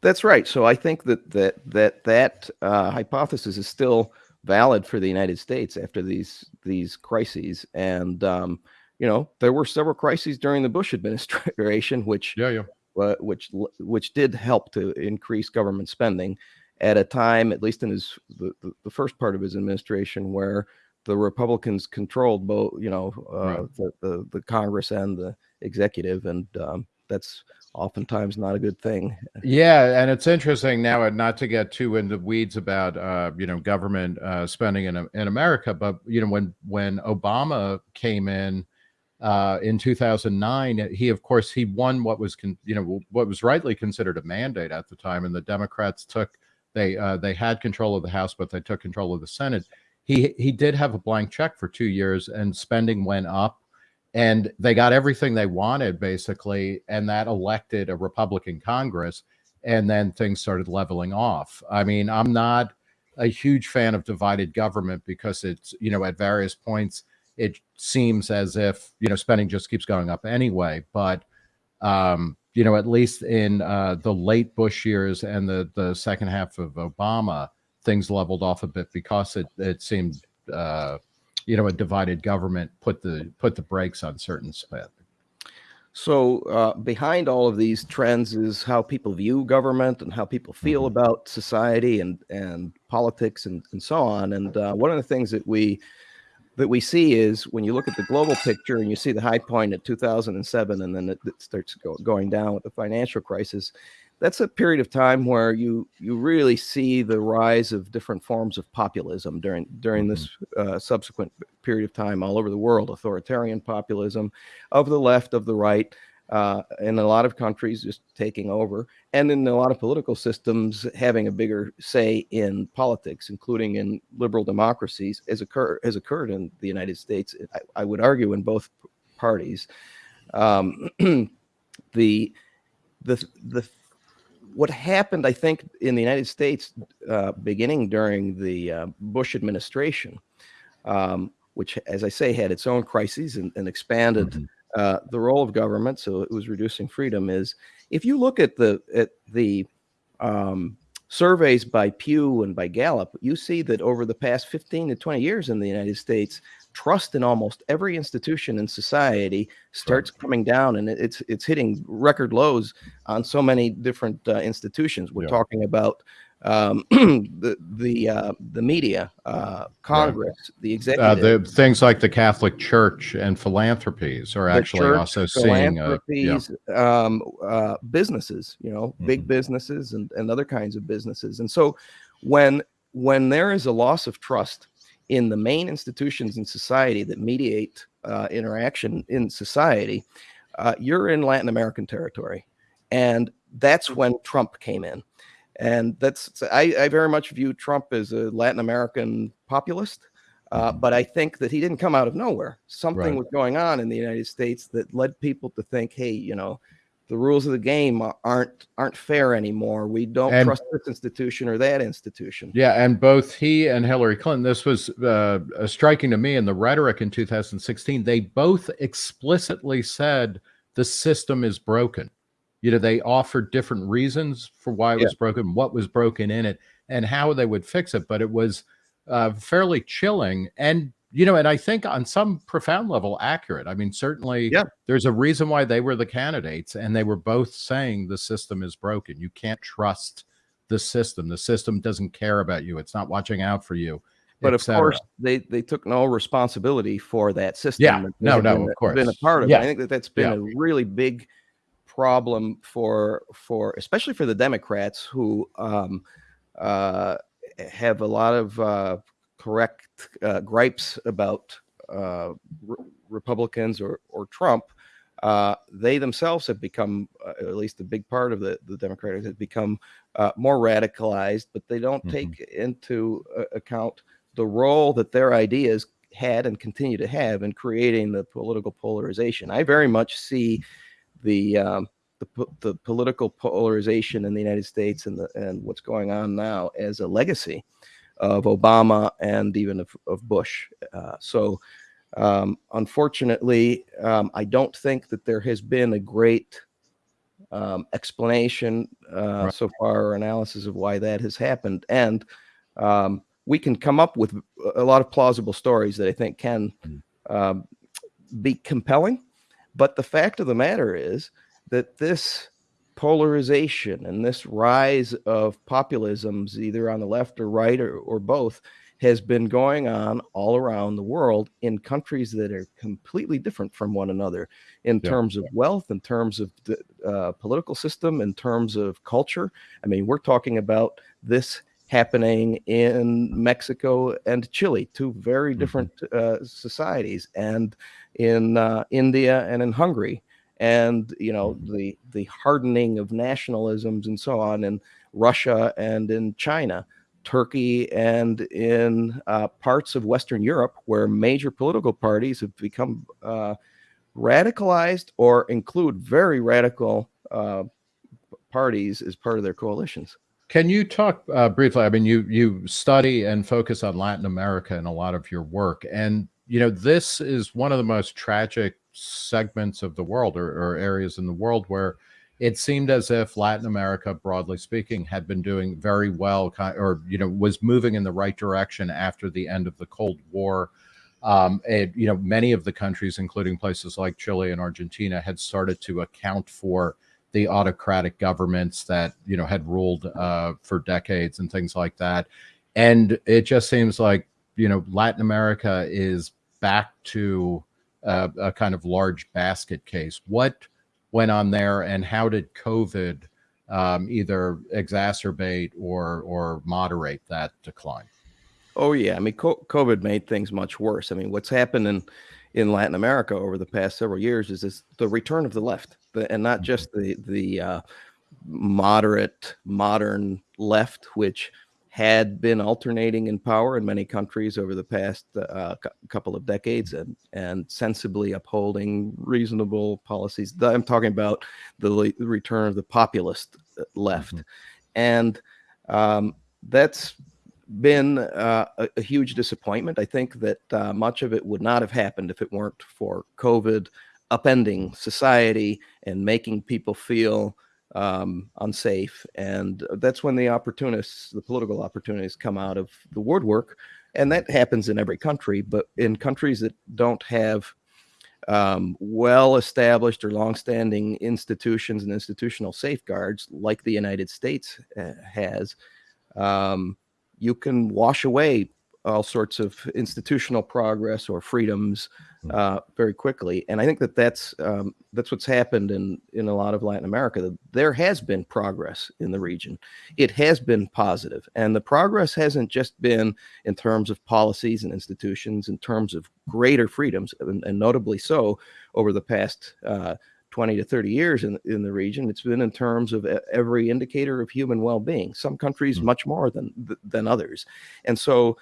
That's right. So I think that that that that uh, hypothesis is still valid for the United States after these these crises. And um, you know, there were several crises during the Bush administration, which yeah yeah uh, which which did help to increase government spending at a time, at least in his the, the, the first part of his administration, where the Republicans controlled both, you know, uh, Right. the, the the Congress and the executive, and um, that's oftentimes not a good thing. Yeah, and it's interesting now, and not to get too into weeds about uh, you know government uh, spending in in America, but you know when when Obama came in uh, in 2009, he of course he won what was con- you know what was rightly considered a mandate at the time, and the Democrats took they uh, they had control of the House, but they took control of the Senate. He he did have a blank check for two years, and spending went up and they got everything they wanted basically and that elected a republican congress and then things started leveling off. I mean i'm not a huge fan of divided government because it's you know at various points it seems as if you know spending just keeps going up anyway but um you know at least in uh the late bush years and the the second half of obama things leveled off a bit because it it seemed uh you know a divided government put the put the brakes on certain spend So uh, behind all of these trends is how people view government and how people feel Mhm. about society and and politics and, and so on. And uh, one of the things that we that we see is when you look at the global picture and you see the high point at 2007 and then it, it starts go, going down with the financial crisis. That's a period of time where you you really see the rise of different forms of populism during during this uh, subsequent period of time all over the world. Authoritarian populism of the left, of the right, uh, in a lot of countries just taking over, and in a lot of political systems having a bigger say in politics, including in liberal democracies, as occur has occurred in the United States. I, I would argue in both parties. Um, the the the what happened, I think, in the United States, uh, beginning during the uh, Bush administration, um, which, as I say, had its own crises and, and expanded Mhm. uh, the role of government, so it was reducing freedom. Is if you look at the at the um, surveys by Pew and by Gallup, you see that over the past 15 to 20 years in the United States, trust in almost every institution in society starts coming down, and it's it's hitting record lows on so many different uh, institutions. We're Yeah. talking about um, the the uh, the media, uh, Congress, the uh, executive, the things like the catholic church and philanthropies are the actually church, also seeing uh, yeah. um, uh, businesses, you know, big Mhm. businesses and, and other kinds of businesses. And so when when there is a loss of trust in the main institutions in society that mediate uh, interaction in society, uh, you're in Latin American territory. And that's when Trump came in. And that's I, I very much view Trump as a Latin American populist. Uh, but I think that he didn't come out of nowhere. Something Right. was going on in the United States that led people to think, hey, you know, the rules of the game aren't aren't fair anymore. We don't And- trust this institution or that institution. Yeah, and both he and Hillary Clinton, this was uh, uh, striking to me in the rhetoric in 2016. They both explicitly said the system is broken. You know, they offered different reasons for why it Yeah. was broken, what was broken in it, and how they would fix it. But it was uh, fairly chilling, and you know, and I think on some profound level accurate. I mean, certainly, Yeah. there's a reason why they were the candidates, and they were both saying the system is broken. You can't trust the system. The system doesn't care about you. It's not watching out for you. But of course, they they took no responsibility for that system. Yeah. No, no, been, of course. been a part of. it. Yeah. I think that that's been Yeah. a really big problem for for especially for the Democrats who um, uh, have a lot of uh, correct uh, gripes about uh, re- Republicans or or Trump. Uh, they themselves have become, uh, at least a big part of the the Democrats have become uh, more radicalized, but they don't Mhm. take into uh, account the role that their ideas had and continue to have in creating the political polarization. I very much see the um, the, the political polarization in the United States and the and what's going on now as a legacy of Obama and even of, of Bush. Uh, so, um, unfortunately, um, I don't think that there has been a great um, explanation uh, Right. so far or analysis of why that has happened. And um, we can come up with a lot of plausible stories that I think can Mm. um, be compelling. But the fact of the matter is that this polarization and this rise of populisms, either on the left or right or, or both, has been going on all around the world in countries that are completely different from one another in Yeah. terms of wealth, in terms of the uh, political system, in terms of culture. I mean, we're talking about this happening in Mexico and Chile, two very Mhm. different uh, societies, and in uh, India and in Hungary, and you know the the hardening of nationalisms and so on in Russia and in China. Turkey and in uh, parts of Western Europe, where major political parties have become uh, radicalized or include very radical uh, parties as part of their coalitions. Can you talk uh, briefly? I mean, you you study and focus on Latin America in a lot of your work, and you know this is one of the most tragic segments of the world, or, or areas in the world where it seemed as if Latin America, broadly speaking, had been doing very well, or you know, was moving in the right direction after the end of the Cold War. Um, and you know, many of the countries, including places like Chile and Argentina, had started to account for the autocratic governments that you know had ruled uh, for decades and things like that. And it just seems like you know Latin America is back to uh, a kind of large basket case. What went on there, and how did COVID um, either exacerbate or or moderate that decline? Oh yeah, I mean, COVID made things much worse. I mean, what's happened in in Latin America over the past several years is this, the return of the left, the, and not just the the uh, moderate modern left, which had been alternating in power in many countries over the past uh, cou- couple of decades and and sensibly upholding reasonable policies. I'm talking about the, le- return of the populist uh, left, Mhm. and um, that's been uh, a, a huge disappointment. I think that uh, much of it would not have happened if it weren't for COVID upending society and making people feel um, unsafe. And that's when the opportunists, the political opportunities, come out of the woodwork. And that happens in every country, but in countries that don't have um, well established or long-standing institutions and institutional safeguards like the United States uh, has, um, you can wash away all sorts of institutional progress or freedoms uh, very quickly. And I think that that's um, that's what's happened in in a lot of Latin America. There has been progress in the region. It has been positive, and the progress hasn't just been in terms of policies and institutions, in terms of greater freedoms, and, and notably so over the past. Uh, 20 to 30 years in, in the region. It's been in terms of every indicator of human well-being. Some countries Mm. much more than than others, and so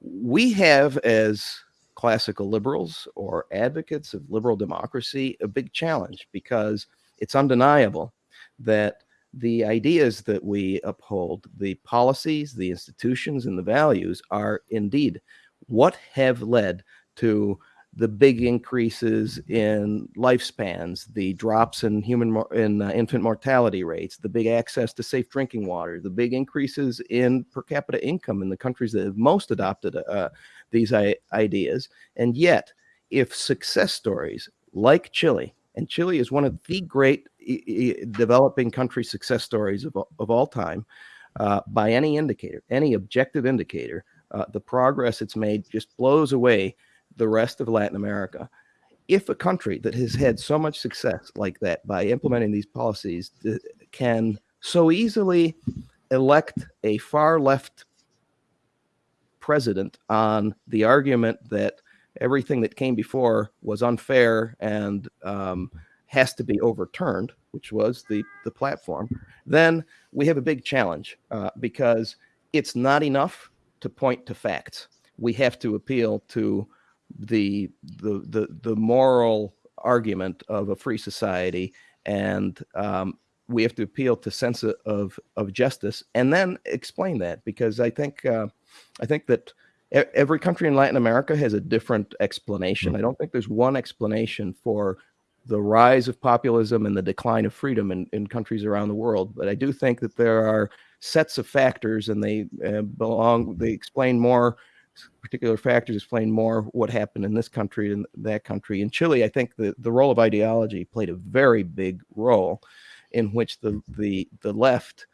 we have as classical liberals or advocates of liberal democracy a big challenge because it's undeniable that the ideas that we uphold, the policies, the institutions, and the values are indeed what have led to the big increases in lifespans, the drops in human in uh, infant mortality rates, the big access to safe drinking water, the big increases in per capita income in the countries that have most adopted uh, these ideas. And yet, if success stories like Chile, and Chile is one of the great developing country success stories of, of all time, uh, by any indicator, any objective indicator, uh, the progress it's made just blows away the rest of Latin America. If a country that has had so much success like that by implementing these policies can so easily elect a far left president on the argument that everything that came before was unfair and um, has to be overturned, which was the, the platform, then we have a big challenge uh, because it's not enough to point to facts. We have to appeal to the the the, the moral argument of a free society and um, we have to appeal to sense of of justice and then explain that because I think uh, I think that every country in Latin America has a different explanation. Mm. I don't think there's one explanation for the rise of populism and the decline of freedom in, in countries around the world. But I do think that there are sets of factors and they uh, belong, they explain more particular factors explain more what happened in this country than that country. In Chile, I think the, the role of ideology played a very big role in which the the the left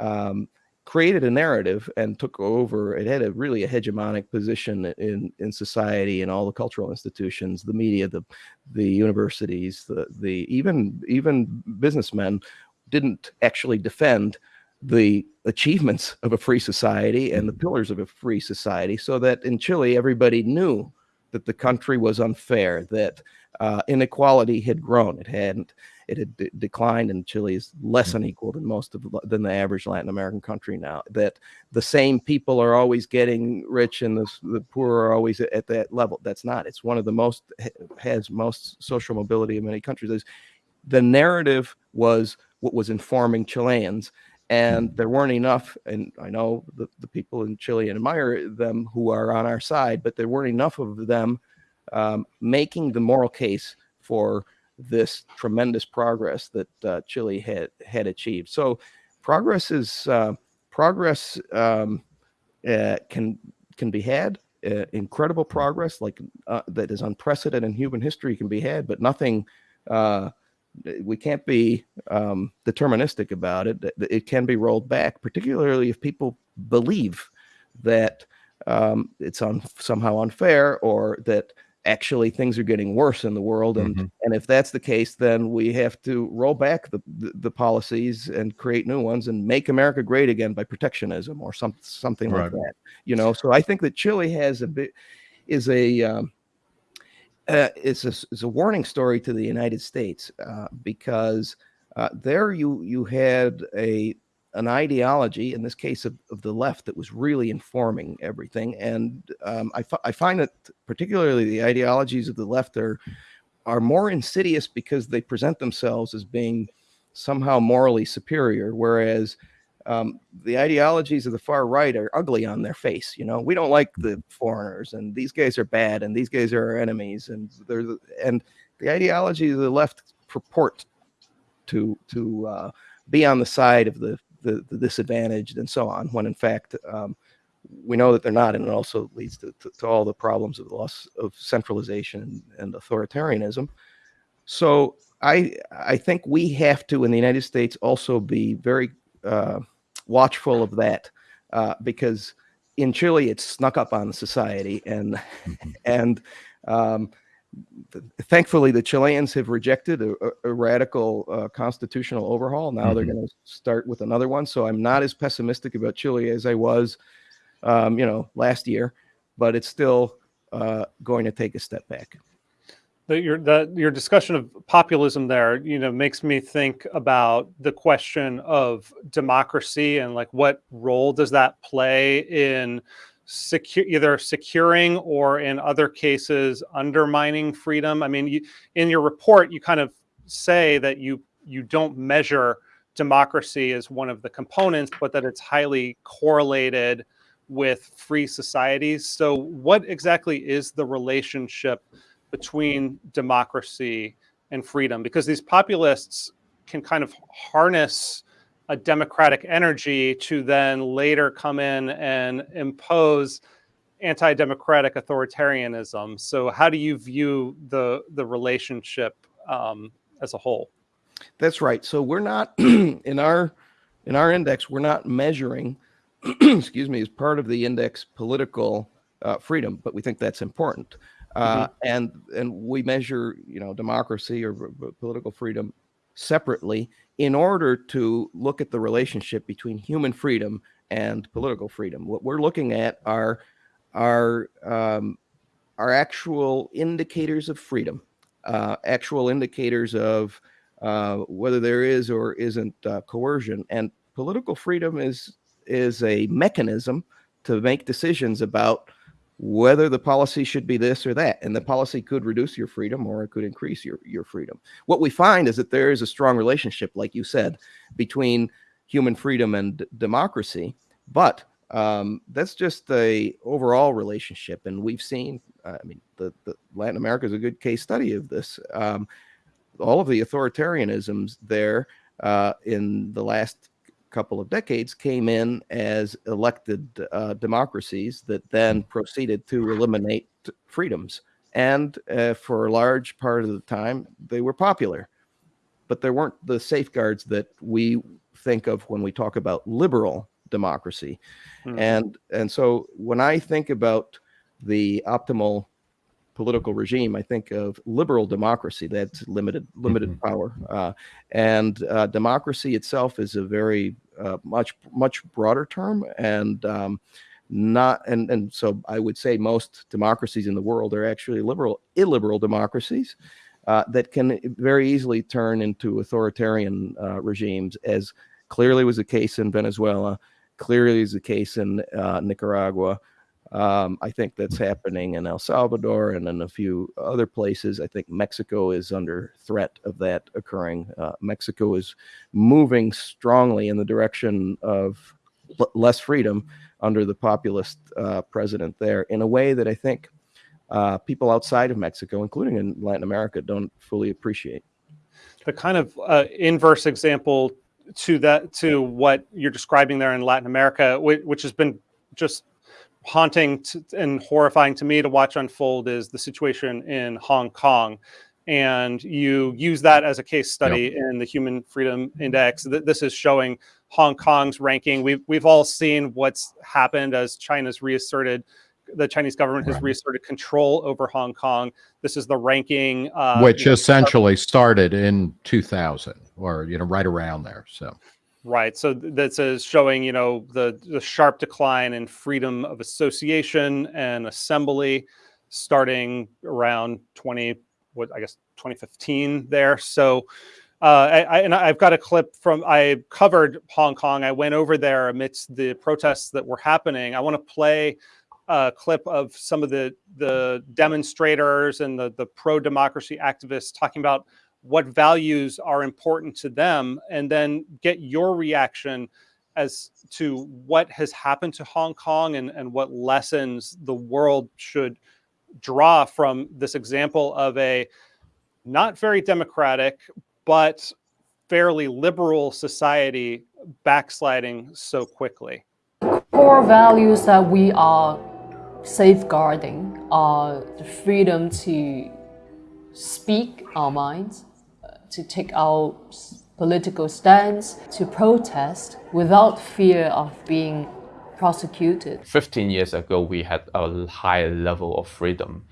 um, created a narrative and took over. It had a really a hegemonic position in in society and all the cultural institutions, the media, the the universities, the the even even businessmen didn't actually defend the achievements of a free society and the pillars of a free society so that in Chile, everybody knew that the country was unfair, that uh, inequality had grown. It hadn't, it had declined and Chile is less mm-hmm. unequal than most of the, than the average Latin American country now. That the same people are always getting rich and the, the poor are always at, at that level. That's not. It's one of the most has most social mobility in many countries. The narrative was what was informing Chileans and there weren't enough and i know the, the people in chile admire them who are on our side but there weren't enough of them um, making the moral case for this tremendous progress that uh, chile had had achieved. So progress is uh, progress um, uh, can can be had uh, incredible progress like uh, that is unprecedented in human history can be had but nothing uh, we can't be um, deterministic about it. It can be rolled back, particularly if people believe that um, it's on somehow unfair or that actually things are getting worse in the world. And, mm -hmm. and if that's the case, then we have to roll back the, the, the, policies and create new ones and make America great again by protectionism or some, something right. like that, you know? So I think that Chile has a bit, is a, um, uh, it's a a warning story to the United States uh, because uh, there you you had a an ideology in this case of, of the left that was really informing everything and um, I, I find that particularly the ideologies of the left are are more insidious because they present themselves as being somehow morally superior whereas um, the ideologies of the far right are ugly on their face. You know, we don't like the foreigners, and these guys are bad, and these guys are our enemies, and they're the, and the ideology of the left purport to to uh, be on the side of the, the, the disadvantaged and so on. When in fact, um, we know that they're not, and it also leads to, to, to all the problems of the loss of centralization and, and authoritarianism. So I I think we have to in the United States also be very uh, watchful of that uh, because in Chile it's snuck up on society and mm-hmm. and um, thankfully the Chileans have rejected a, a radical uh, constitutional overhaul. Now mm -hmm. they're mm-hmm. going to start with another one. So I'm not as pessimistic about Chile as I was, um, you know, last year, but it's still uh, going to take a step back your your discussion of populism there, you know, makes me think about the question of democracy and like what role does that play in secu- either securing or in other cases undermining freedom? I mean, you, in your report, you kind of say that you you don't measure democracy as one of the components, but that it's highly correlated with free societies. So, what exactly is the relationship between democracy and freedom? Because these populists can kind of harness a democratic energy to then later come in and impose anti-democratic authoritarianism. So, how do you view the the relationship um, as a whole? That's right. So we're not in our in our index. We're not measuring, excuse me, as part of the index political uh, freedom, but we think that's important. Uh, mm-hmm. And and we measure, you know, democracy or political freedom separately in order to look at the relationship between human freedom and political freedom. What we're looking at are are um, are actual indicators of freedom, uh, actual indicators of uh, whether there is or isn't uh, coercion. And political freedom is is a mechanism to make decisions about whether the policy should be this or that. And the policy could reduce your freedom or it could increase your, your freedom. What we find is that there is a strong relationship, like you said, between human freedom and democracy. But um, that's just the overall relationship. And we've seen, I mean, the, the Latin America is a good case study of this. Um, all of the authoritarianisms there uh, in the last couple of decades came in as elected uh, democracies that then proceeded to eliminate freedoms. And uh, for a large part of the time, they were popular. But there weren't the safeguards that we think of when we talk about liberal democracy. Hmm. And, and so when I think about the optimal political regime, I think of liberal democracy. That's limited limited mm-hmm. power, uh, and uh, democracy itself is a very uh, much much broader term, and um, not and and so I would say most democracies in the world are actually liberal illiberal democracies. Uh, that can very easily turn into authoritarian uh, regimes, as clearly was the case in Venezuela, clearly is the case in uh, Nicaragua, um, I think that's happening in El Salvador and in a few other places. I think Mexico is under threat of that occurring. Uh, Mexico is moving strongly in the direction of less freedom under the populist uh, president there in a way that I think uh, people outside of Mexico, including in Latin America, don't fully appreciate. The kind of uh, inverse example to that to what you're describing there in Latin America, which has been just haunting to, and horrifying to me to watch unfold is the situation in Hong Kong. And you use that as a case study yep. in the Human Freedom Index. This is showing Hong Kong's ranking. We've, we've all seen what's happened as China's reasserted the Chinese government has right. reasserted control over Hong Kong. This is the ranking, uh, which know, essentially started in 2000, or you know, right around there. So, Right. So that's is showing, you know, the, the sharp decline in freedom of association and assembly starting around 20, what I guess 2015 there. So uh, I, I, and I've got a clip from I covered Hong Kong. I went over there amidst the protests that were happening. I want to play a clip of some of the the demonstrators and the the pro democracy activists talking about what values are important to them, and then get your reaction as to what has happened to Hong Kong and, and what lessons the world should draw from this example of a not very democratic, but fairly liberal society backsliding so quickly. Core values that we are safeguarding are the freedom to speak our minds, to take our political stance, to protest without fear of being prosecuted. 15 years ago, we had a high level of freedom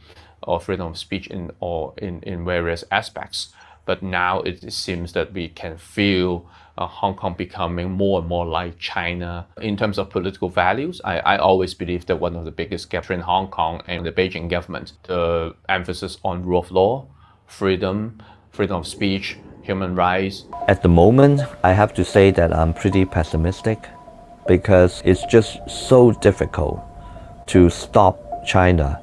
or freedom of speech in, or in, in various aspects. But now it seems that we can feel uh, Hong Kong becoming more and more like China. In terms of political values, I, I always believe that one of the biggest gaps in Hong Kong and the Beijing government, the emphasis on rule of law, freedom, freedom of speech, human rights? At the moment, I have to say that I'm pretty pessimistic because it's just so difficult to stop China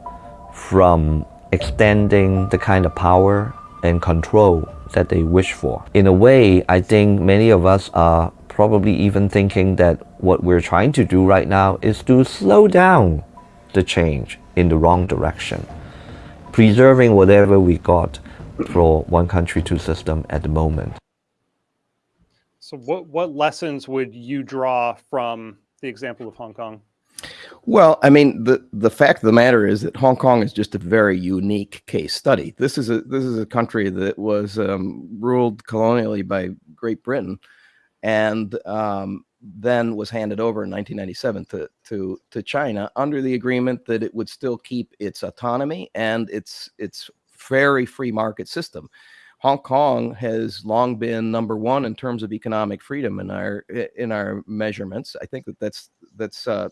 from extending the kind of power and control that they wish for. In a way, I think many of us are probably even thinking that what we're trying to do right now is to slow down the change in the wrong direction, preserving whatever we got for one country, two system at the moment. So what, what lessons would you draw from the example of Hong Kong? Well, I mean, the the fact of the matter is that Hong Kong is just a very unique case study. This is a this is a country that was um, ruled colonially by Great Britain, and um, then was handed over in 1997 to to to China under the agreement that it would still keep its autonomy and its its very free market system. Hong Kong has long been number one in terms of economic freedom in our in our measurements. I think that that's that's uh,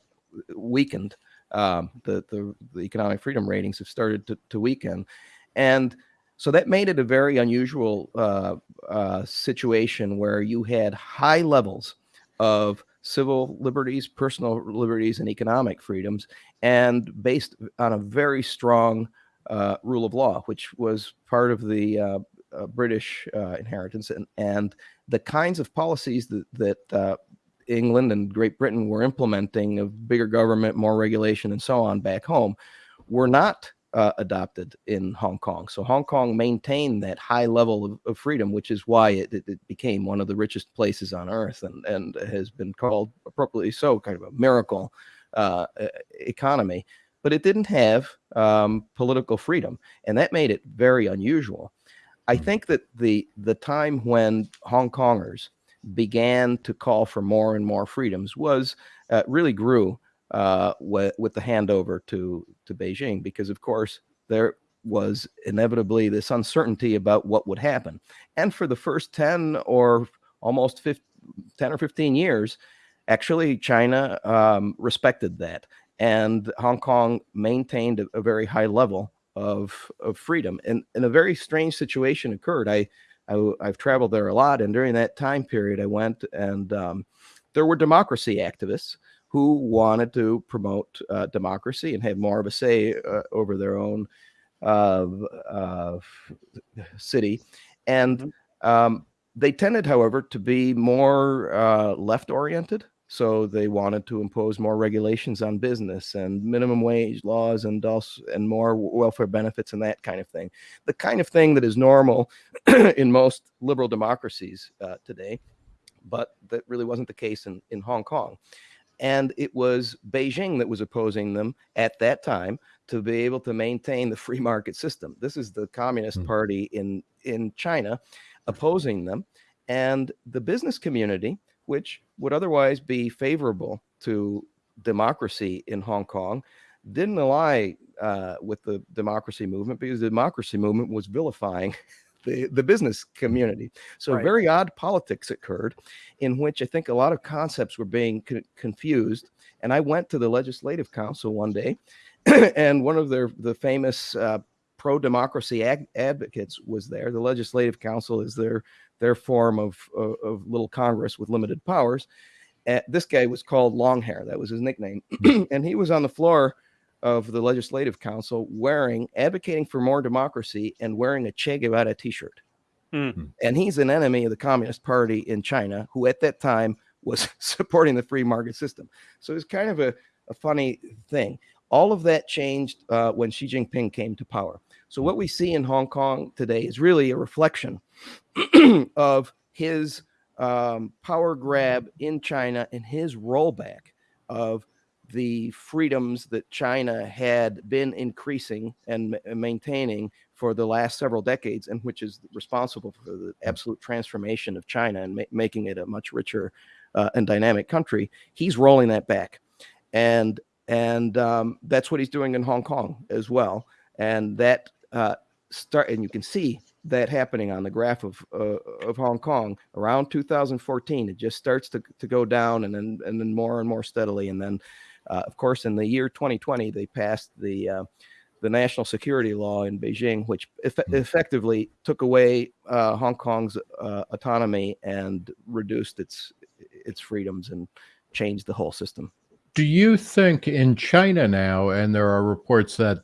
weakened. Um, the, the, the economic freedom ratings have started to, to weaken, and so that made it a very unusual uh, uh, situation where you had high levels of civil liberties, personal liberties, and economic freedoms, and based on a very strong uh, rule of law, which was part of the uh, uh, British uh, inheritance, and, and the kinds of policies that, that uh, England and Great Britain were implementing of bigger government, more regulation, and so on back home were not uh, adopted in Hong Kong. So Hong Kong maintained that high level of, of freedom, which is why it, it, became one of the richest places on earth and, and has been called appropriately so kind of a miracle economy. But it didn't have um, political freedom, and that made it very unusual. I think that the the time when Hong Kongers began to call for more and more freedoms was uh, really grew uh, with, with the handover to to Beijing because of course there was inevitably this uncertainty about what would happen. And for the first 10 or almost 15, 10 or 15 years actually China um, respected that and Hong Kong maintained a, a very high level of, of freedom and, and a very strange situation occurred I I, have traveled there a lot, and during that time period, I went and um, there were democracy activists who wanted to promote uh, democracy and have more of a say uh, over their own uh, city, and mm-hmm. um, they tended, however, to be more uh, left-oriented. So they wanted to impose more regulations on business and minimum wage laws and also and more welfare benefits and that kind of thing. The kind of thing that is normal in most liberal democracies uh, today, but that really wasn't the case in, in Hong Kong. And it was Beijing that was opposing them at that time to be able to maintain the free market system. This is the Communist mm. Party in, in China opposing them. And the business community which would otherwise be favorable to democracy in Hong Kong, didn't ally uh, with the democracy movement because the democracy movement was vilifying the, the business community. So right. very odd politics occurred in which I think a lot of concepts were being co confused. And I went to the legislative council one day and one of their the famous uh, pro-democracy advocates was there. The legislative council is their their form of, of, of little Congress with limited powers. Uh, this guy was called Longhair. That was his nickname. and he was on the floor of the legislative council wearing, advocating for more democracy and wearing a Che Guevara t-shirt. Mm. And he's an enemy of the Communist Party in China, who at that time was supporting the free market system. So it's kind of a, a funny thing. All of that changed uh, when Xi Jinping came to power. So what we see in Hong Kong today is really a reflection of his um, power grab in China and his rollback of the freedoms that China had been increasing and maintaining for the last several decades, and which is responsible for the absolute transformation of China and ma making it a much richer uh, and dynamic country. He's rolling that back, and and um, that's what he's doing in Hong Kong as well. And that uh, start, and you can see that happening on the graph of uh, of Hong Kong around 2014. It just starts to, to go down and then and then more and more steadily. And then, uh, of course, in the year 2020, they passed the uh, the national security law in Beijing, which eff hmm. effectively took away uh, Hong Kong's uh, autonomy and reduced its its freedoms and changed the whole system. Do you think in China now, and there are reports that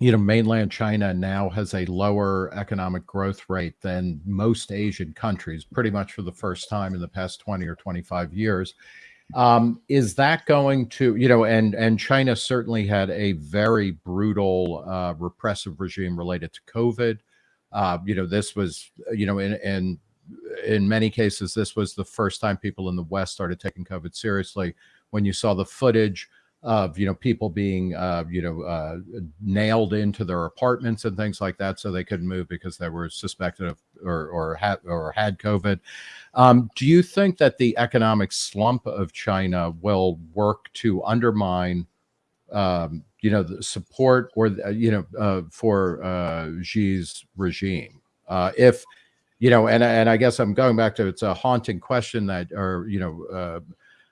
you know mainland China now has a lower economic growth rate than most Asian countries, pretty much for the first time in the past 20 or 25 years. Um, is that going to, you know, and and China certainly had a very brutal uh, repressive regime related to COVID. Uh, you know, this was, you know, in in in many cases, this was the first time people in the West started taking COVID seriously. When you saw the footage of you know people being uh, you know uh, nailed into their apartments and things like that, so they couldn't move because they were suspected of or or had or had COVID. Um, do you think that the economic slump of China will work to undermine? Um, you know, the support or, the, you know, uh, for uh, Xi's regime. Uh, if, you know, and, and I guess I'm going back to it's a haunting question that, or, you know, uh,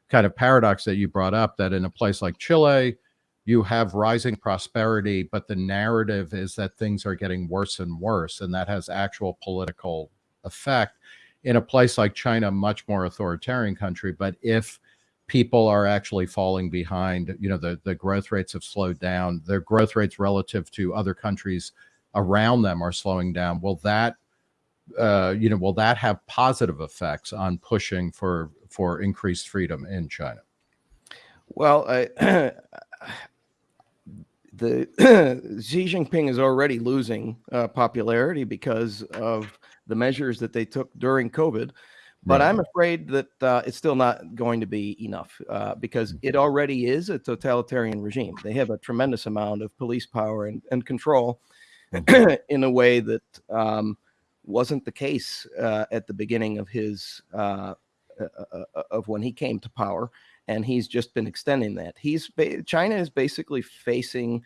kind of paradox that you brought up that in a place like Chile, you have rising prosperity, but the narrative is that things are getting worse and worse, and that has actual political effect. In a place like China, much more authoritarian country, but if people are actually falling behind, you know, the, the growth rates have slowed down, their growth rates relative to other countries around them are slowing down. Will that uh, you know, will that have positive effects on pushing for for increased freedom in China? Well, I, the Xi Jinping is already losing uh, popularity because of the measures that they took during COVID. But right. I'm afraid that uh, it's still not going to be enough uh, because it mm-hmm. already is a totalitarian regime. They have a tremendous amount of police power and, and control in a way that um, wasn't the case uh, at the beginning of his uh, uh, uh, of when he came to power, and he's just been extending that. He's China is basically facing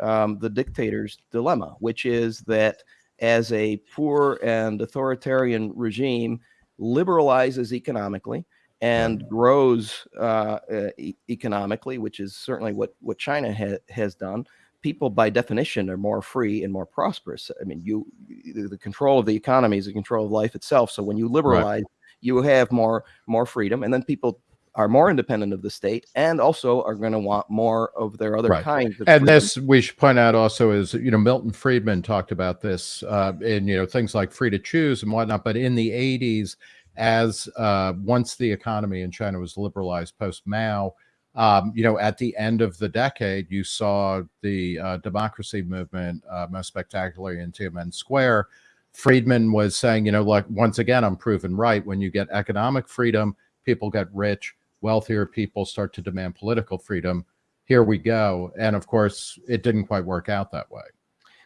um, the dictator's dilemma, which is that as a poor and authoritarian regime liberalizes economically and grows uh, uh, e economically, which is certainly what what China ha has done people by definition are more free and more prosperous. I mean, you the control of the economy is the control of life itself. So when you liberalize, right. You have more more freedom, and then people are more independent of the state and also are going to want more of their other right. kinds of and freedom. this we should point out also is you know milton friedman talked about this uh, in you know things like free to choose and whatnot but in the 80s as uh, once the economy in china was liberalized post mao um, you know, at the end of the decade, you saw the uh, democracy movement uh, most spectacularly in Tiananmen Square. Friedman was saying, you know, like once again, I'm proven right. When you get economic freedom, people get rich, wealthier people start to demand political freedom. Here we go. And of course, it didn't quite work out that way.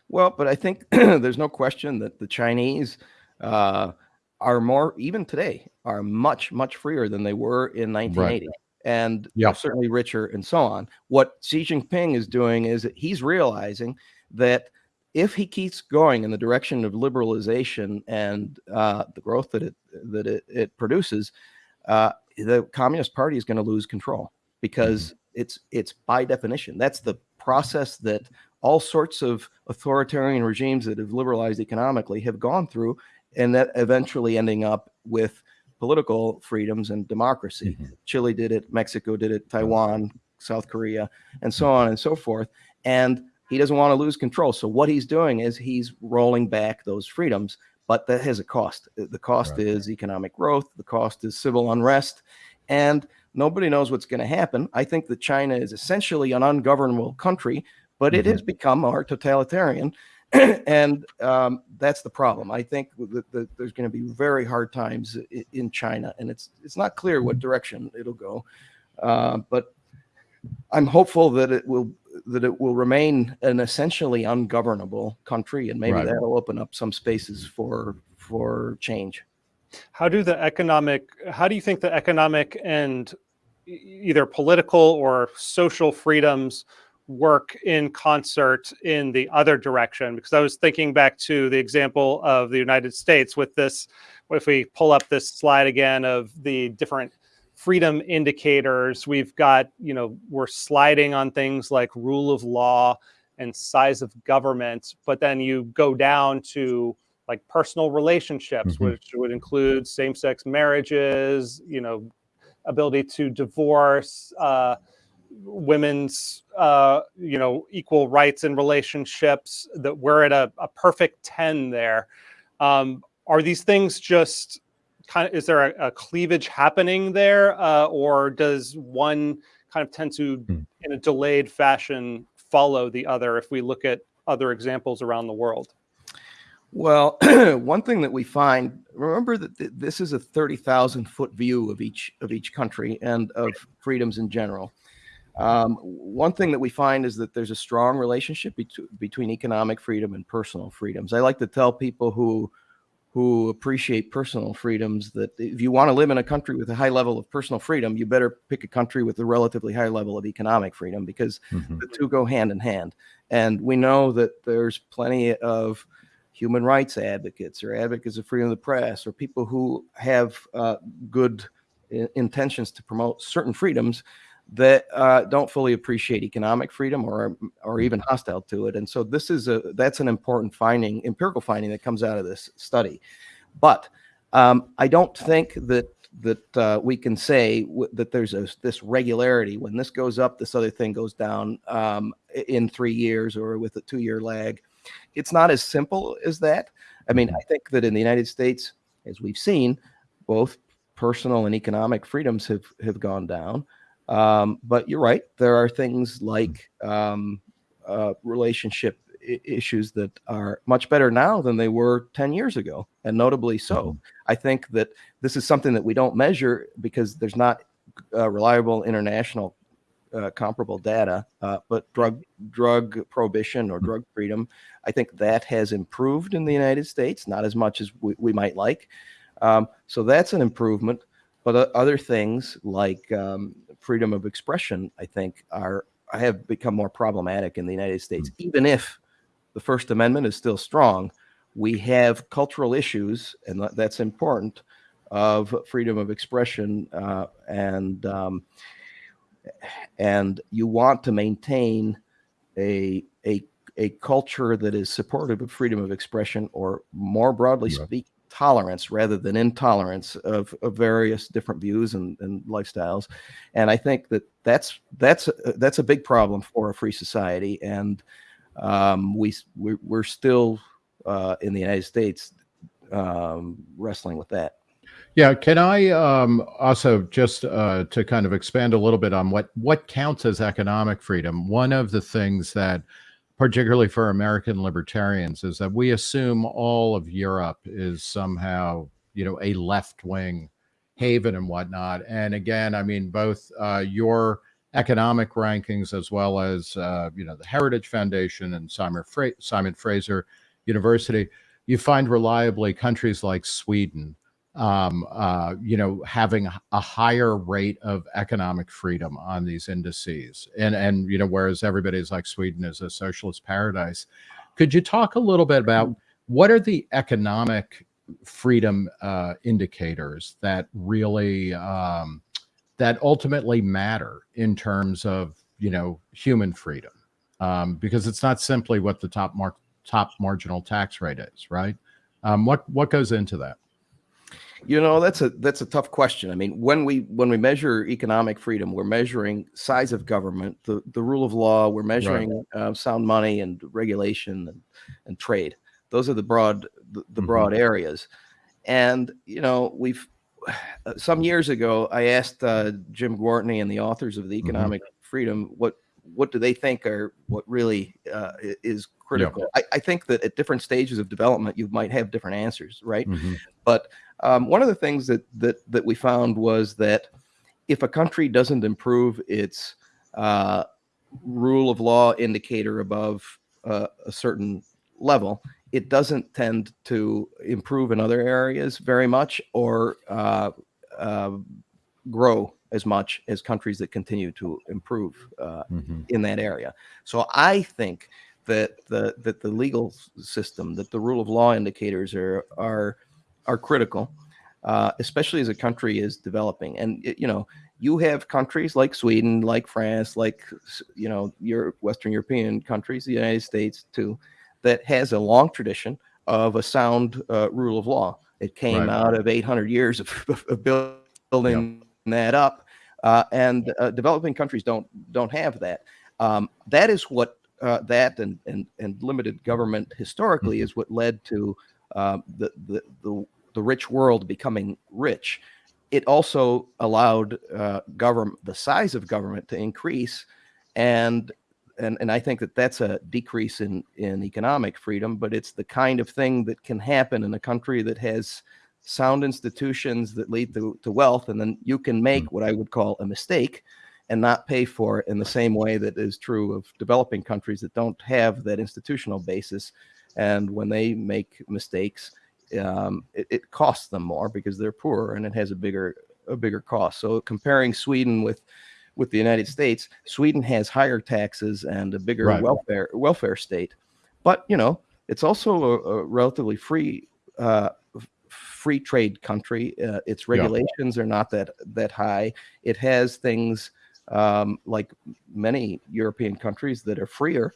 Well, but I think there's no question that the Chinese uh, are more, even today, are much, much freer than they were in 1980. Right and yep. certainly richer and so on. What Xi Jinping is doing is that he's realizing that if he keeps going in the direction of liberalization and uh, the growth that it that it, it produces, uh, the Communist Party is going to lose control because mm-hmm. it's it's by definition that's the process that all sorts of authoritarian regimes that have liberalized economically have gone through, and that eventually ending up with political freedoms and democracy. Mm-hmm. Chile did it, Mexico did it, Taiwan, South Korea, and so on and so forth. And he doesn't want to lose control. So what he's doing is he's rolling back those freedoms, but that has a cost. The cost right. is economic growth, the cost is civil unrest, and nobody knows what's going to happen. I think that China is essentially an ungovernable country, but mm-hmm. it has become more totalitarian. and um, that's the problem. I think that, that there's going to be very hard times in China, and it's it's not clear what direction it'll go. Uh, but I'm hopeful that it will that it will remain an essentially ungovernable country, and maybe right. that'll open up some spaces for for change. How do the economic? How do you think the economic and either political or social freedoms work in concert in the other direction because I was thinking back to the example of the United States with this if we pull up this slide again of the different freedom indicators we've got you know we're sliding on things like rule of law and size of government but then you go down to like personal relationships mm-hmm. which would include same-sex marriages you know ability to divorce uh, women's uh, you know equal rights in relationships that we're at a, a perfect 10 there um, are these things just kind of is there a, a cleavage happening there uh, or does one kind of tend to in a delayed fashion follow the other if we look at other examples around the world Well, one thing that we find, remember that th- this is a 30,000 foot view of each of each country and of freedoms in general. Um, one thing that we find is that there's a strong relationship bet- between economic freedom and personal freedoms. I like to tell people who who appreciate personal freedoms that if you want to live in a country with a high level of personal freedom, you better pick a country with a relatively high level of economic freedom because the two go hand in hand. And we know that there's plenty of human rights advocates or advocates of freedom of the press or people who have uh, good intentions to promote certain freedoms that uh, don't fully appreciate economic freedom or or even hostile to it. And so this is a that's an important finding, empirical finding that comes out of this study. But um, I don't think that that uh, we can say that there's a, this regularity when this goes up, this other thing goes down um, in three years or with a two-year lag. It's not as simple as that. I mean, I think that in the United States, as we've seen, both personal and economic freedoms have have gone down. Um, but you're right. There are things like um, uh, relationship issues that are much better now than they were 10 years ago, and notably so. I think that this is something that we don't measure because there's not uh, reliable international uh, comparable data. Uh, but drug drug prohibition or drug freedom, I think that has improved in the United States, not as much as we, we might like. Um, so that's an improvement. But other things like um, freedom of expression, I think, are have become more problematic in the United States. Even if the First Amendment is still strong, we have cultural issues, and that's important, of freedom of expression uh, and um, and you want to maintain a a a culture that is supportive of freedom of expression, or more broadly Right. speak, tolerance rather than intolerance of, of various different views and, and lifestyles. And I think that that's that's a- that's a big problem for a free society. And um, we we're still uh, in the United States um, wrestling with that. Yeah, can I um, also just uh, to kind of expand a little bit on what what counts as economic freedom? One of the things that, particularly for American libertarians, is that we assume all of Europe is somehow you know a left wing haven and whatnot. And again, I mean both uh, your economic rankings as well as uh, you know the Heritage Foundation and Simon Fra- Simon Fraser University, you find reliably countries like Sweden um, uh, you know, having a higher rate of economic freedom on these indices, and and you know, whereas everybody's like Sweden is a socialist paradise. Could you talk a little bit about what are the economic freedom uh, indicators that really um, that ultimately matter in terms of you know human freedom? Um, because it's not simply what the top mark top marginal tax rate is, right? Um, what what goes into that? You know, that's a that's a tough question. I mean, when we when we measure economic freedom, we're measuring size of government, the the rule of law. We're measuring uh, sound money and regulation and, and trade. Those are the broad the, the Mhm. broad areas. And you know, we've uh, some years ago, I asked uh, Jim Gwartney and the authors of the Economic Freedom what what do they think are what really uh, is critical. I, I think that at different stages of development, you might have different answers, right? Mhm. But um, one of the things that that that we found was that if a country doesn't improve its uh, rule of law indicator above uh, a certain level, it doesn't tend to improve in other areas very much or uh, uh, grow as much as countries that continue to improve uh, Mhm. in that area. So I think that the that the legal system, that the rule of law indicators are are are critical, uh, especially as a country is developing. And it- you know, you have countries like Sweden, like France, like you know your Western European countries, the United States too, that has a long tradition of a sound uh, rule of law. It came Right. out of 800 years of, of building that up. uh, and uh, developing countries don't don't have that. Um, that is what uh, that and, and and limited government historically is what led to um, the, the the the rich world becoming rich. It also allowed uh, government the size of government to increase, and and and I think that that's a decrease in in economic freedom, but it's the kind of thing that can happen in a country that has sound institutions that lead to, to wealth, and then you can make what I would call a mistake and not pay for it in the same way that is true of developing countries that don't have that institutional basis. And when they make mistakes, um, it, it, costs them more because they're poorer and it has a bigger a bigger cost. So comparing Sweden with with the United States, Sweden has higher taxes and a bigger right. welfare welfare state, but you know it's also a, a relatively free uh, free trade country. Uh, its regulations yeah. are not that that high. It has things um, like many European countries that are freer,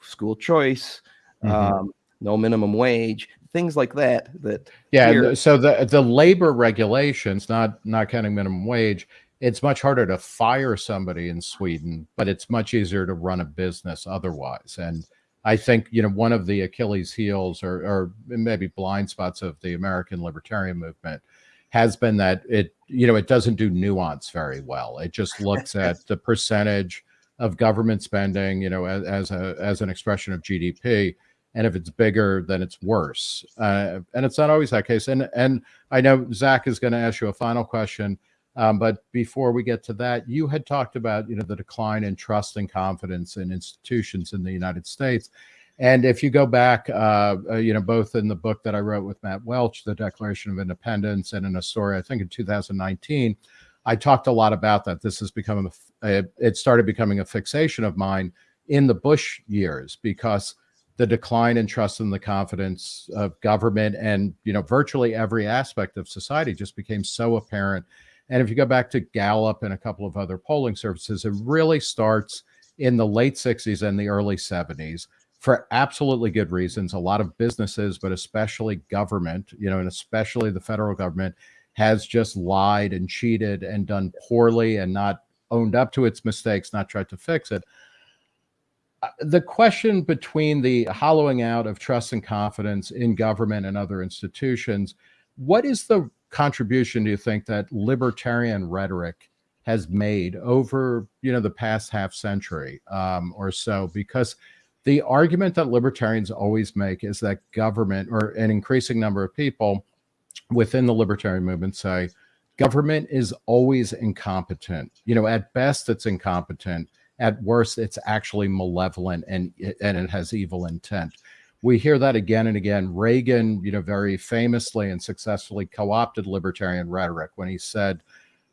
school choice, mm-hmm. um, no minimum wage, things like that. That yeah. Here, so the the labor regulations, not not counting minimum wage, it's much harder to fire somebody in Sweden, but it's much easier to run a business otherwise. And I think you know one of the Achilles heels or, or maybe blind spots of the American libertarian movement has been that it you know it doesn't do nuance very well. It just looks at the percentage of government spending, you know, as, as a as an expression of GDP, and if it's bigger, then it's worse. Uh, and it's not always that case. And and I know Zach is going to ask you a final question, um, but before we get to that, you had talked about you know the decline in trust and confidence in institutions in the United States. And if you go back, uh, uh, you know, both in the book that I wrote with Matt Welch, The Declaration of Independents, and in a story, I think in 2019, I talked a lot about that. This has become, a, a, it started becoming a fixation of mine in the Bush years because the decline in trust and the confidence of government and, you know, virtually every aspect of society just became so apparent. And if you go back to Gallup and a couple of other polling services, it really starts in the late 60s and the early 70s for absolutely good reasons. A lot of businesses, but especially government, you know, and especially the federal government, has just lied and cheated and done poorly and not owned up to its mistakes, not tried to fix it. Uh, the question between the hollowing out of trust and confidence in government and other institutions, what is the contribution do you think that libertarian rhetoric has made over you know the past half century um, or so? Because the argument that libertarians always make is that government or an increasing number of people within the libertarian movement say government is always incompetent. You know, at best it's incompetent. At worst, it's actually malevolent and and it has evil intent. We hear that again and again. Reagan, you know, very famously and successfully co-opted libertarian rhetoric when he said,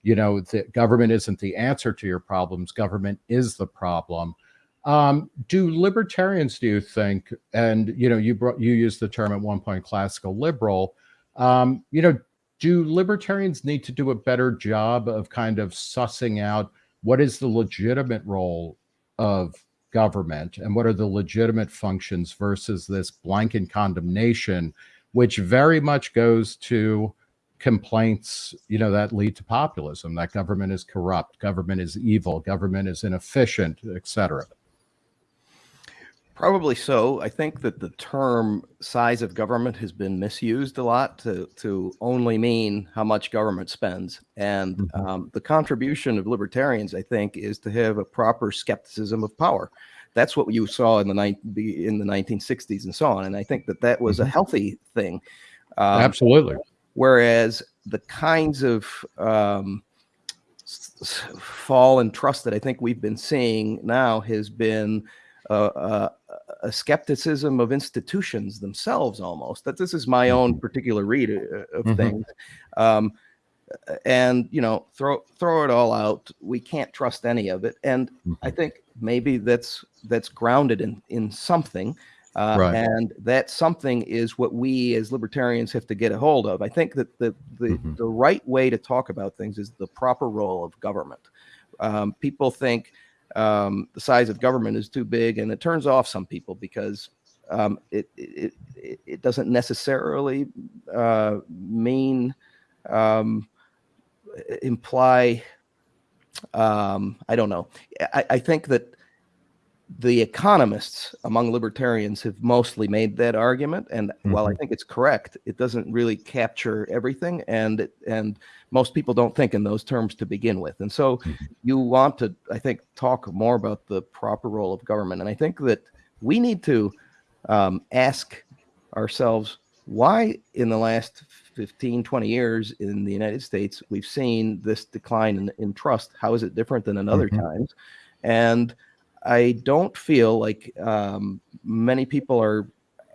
you know, the government isn't the answer to your problems. Government is the problem. Um, do libertarians, do you think, and you know, you brought you used the term at one point, classical liberal. Um, you know, do libertarians need to do a better job of kind of sussing out what is the legitimate role of government and what are the legitimate functions versus this blanket condemnation, which very much goes to complaints, you know, that lead to populism, that government is corrupt, government is evil, government is inefficient, et cetera. Probably so. I think that the term size of government has been misused a lot to, to only mean how much government spends. And mm-hmm. um, the contribution of libertarians, I think, is to have a proper skepticism of power. That's what you saw in the, in the 1960s and so on. And I think that that was mm-hmm. a healthy thing. Um, Absolutely. Whereas the kinds of um, fall in trust that I think we've been seeing now has been uh, a skepticism of institutions themselves almost that this is my own mm-hmm. particular read uh, of mm-hmm. things um, and you know throw throw it all out we can't trust any of it and mm-hmm. i think maybe that's that's grounded in in something uh, right. and that something is what we as libertarians have to get a hold of i think that the the, mm-hmm. the right way to talk about things is the proper role of government um, people think um, the size of government is too big, and it turns off some people because um, it, it, it, doesn't necessarily uh, mean um, imply um, I don't know. I, I think that the economists among libertarians have mostly made that argument, and while I Mhm. think it's correct, it doesn't really capture everything, and it- and most people don't think in those terms to begin with. And so, you want to, I think, talk more about the proper role of government, and I think that we need to um, ask ourselves why in the last 15 20 years in the united states we've seen this decline in, in trust how is it different than in other Mhm. times and i don't feel like um, many people are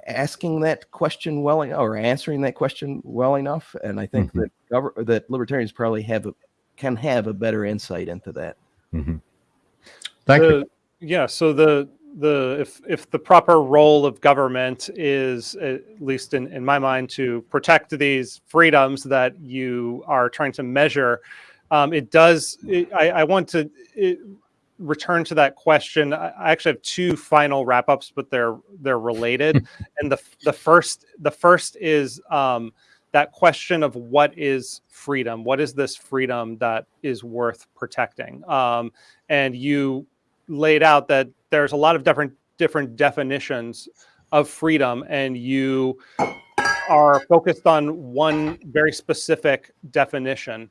asking that question well en- or answering that question well enough and i think Mhm. that gover- that libertarians probably have a, can have a better insight into that Mhm. Thank you. Yeah, so the the if if the proper role of government is at least in in my mind to protect these freedoms that you are trying to measure, um, it does. It, I I want to. It, return to that question i actually have two final wrap ups but they're they're related. And the the first the first is um that question of what is freedom? What is this freedom that is worth protecting? Um and you laid out that there's a lot of different different definitions of freedom and you are focused on one very specific definition.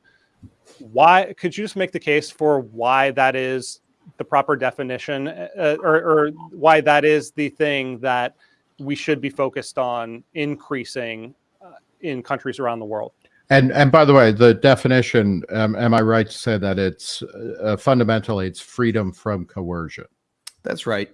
Why could you just make the case for why that is the proper definition uh, or, or why that is the thing that we should be focused on increasing uh, in countries around the world And and by the way, the definition, um, am I right to say that it's uh, fundamentally it's freedom from coercion? that's right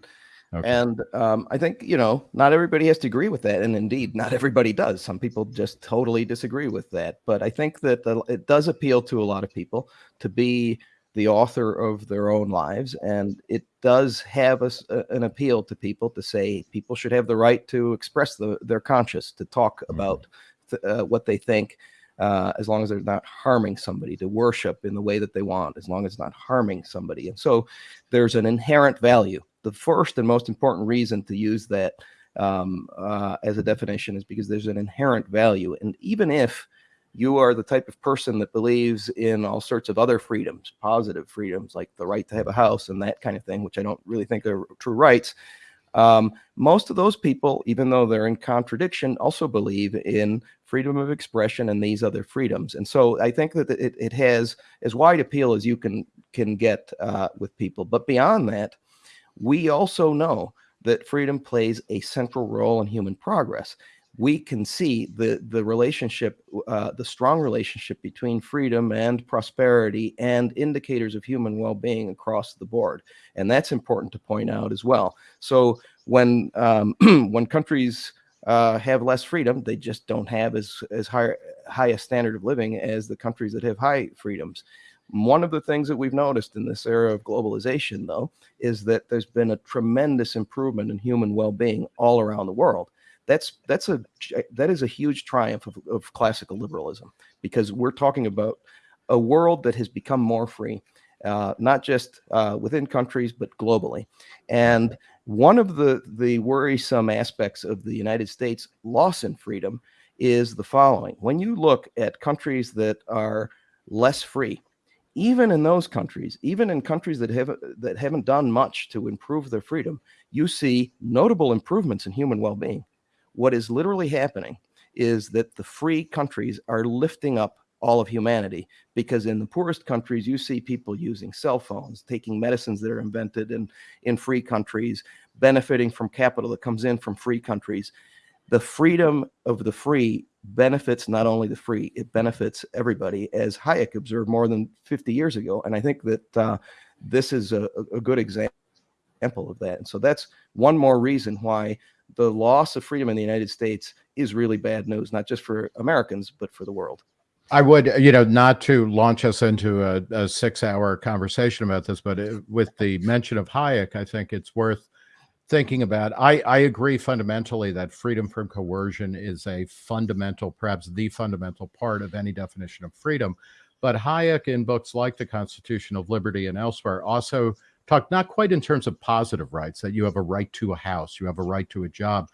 Okay. And um, I think, you know, not everybody has to agree with that. And indeed, not everybody does. Some people just totally disagree with that. But I think that the, it does appeal to a lot of people to be the author of their own lives. And it does have a a an appeal to people to say people should have the right to express the, their conscience, to talk about th- uh, what they think. Uh, as long as they're not harming somebody, to worship in the way that they want, as long as it's not harming somebody. And so there's an inherent value. The first and most important reason to use that um, uh, as a definition is because there's an inherent value. And even if you are the type of person that believes in all sorts of other freedoms, positive freedoms like the right to have a house and that kind of thing, which I don't really think are true rights, um, most of those people, even though they're in contradiction, also believe in freedom of expression and these other freedoms. And so I think that it, it has as wide appeal as you can can get uh, with people. But beyond that, we also know that freedom plays a central role in human progress. We can see the the relationship, uh, the strong relationship between freedom and prosperity, and indicators of human well-being across the board, and that's important to point out as well. So when um, when countries uh, have less freedom, they just don't have as as high high a standard of living as the countries that have high freedoms. One of the things that we've noticed in this era of globalization, though, is that there's been a tremendous improvement in human well-being all around the world. That's that's a that is a huge triumph of, of classical liberalism because we're talking about a world that has become more free, uh, not just uh, within countries but globally. And one of the the worrisome aspects of the United States loss in freedom is the following: when you look at countries that are less free, even in those countries, even in countries that have that haven't done much to improve their freedom, you see notable improvements in human well-being. What is literally happening is that the free countries are lifting up all of humanity because in the poorest countries you see people using cell phones taking medicines that are invented in in free countries benefiting from capital that comes in from free countries the freedom of the free benefits not only the free, it benefits everybody, as Hayek observed more than 50 years ago. And I think that uh, this is a, a good example of that. And so that's one more reason why the loss of freedom in the United States is really bad news, not just for Americans, but for the world. I would, you know, not to launch us into a, a six-hour conversation about this, but uh, with the mention of Hayek, I think it's worth thinking about. I, I agree fundamentally that freedom from coercion is a fundamental, perhaps the fundamental part of any definition of freedom. But Hayek, in books like The Constitution of Liberty and elsewhere, also talked not quite in terms of positive rights, that you have a right to a house, you have a right to a job,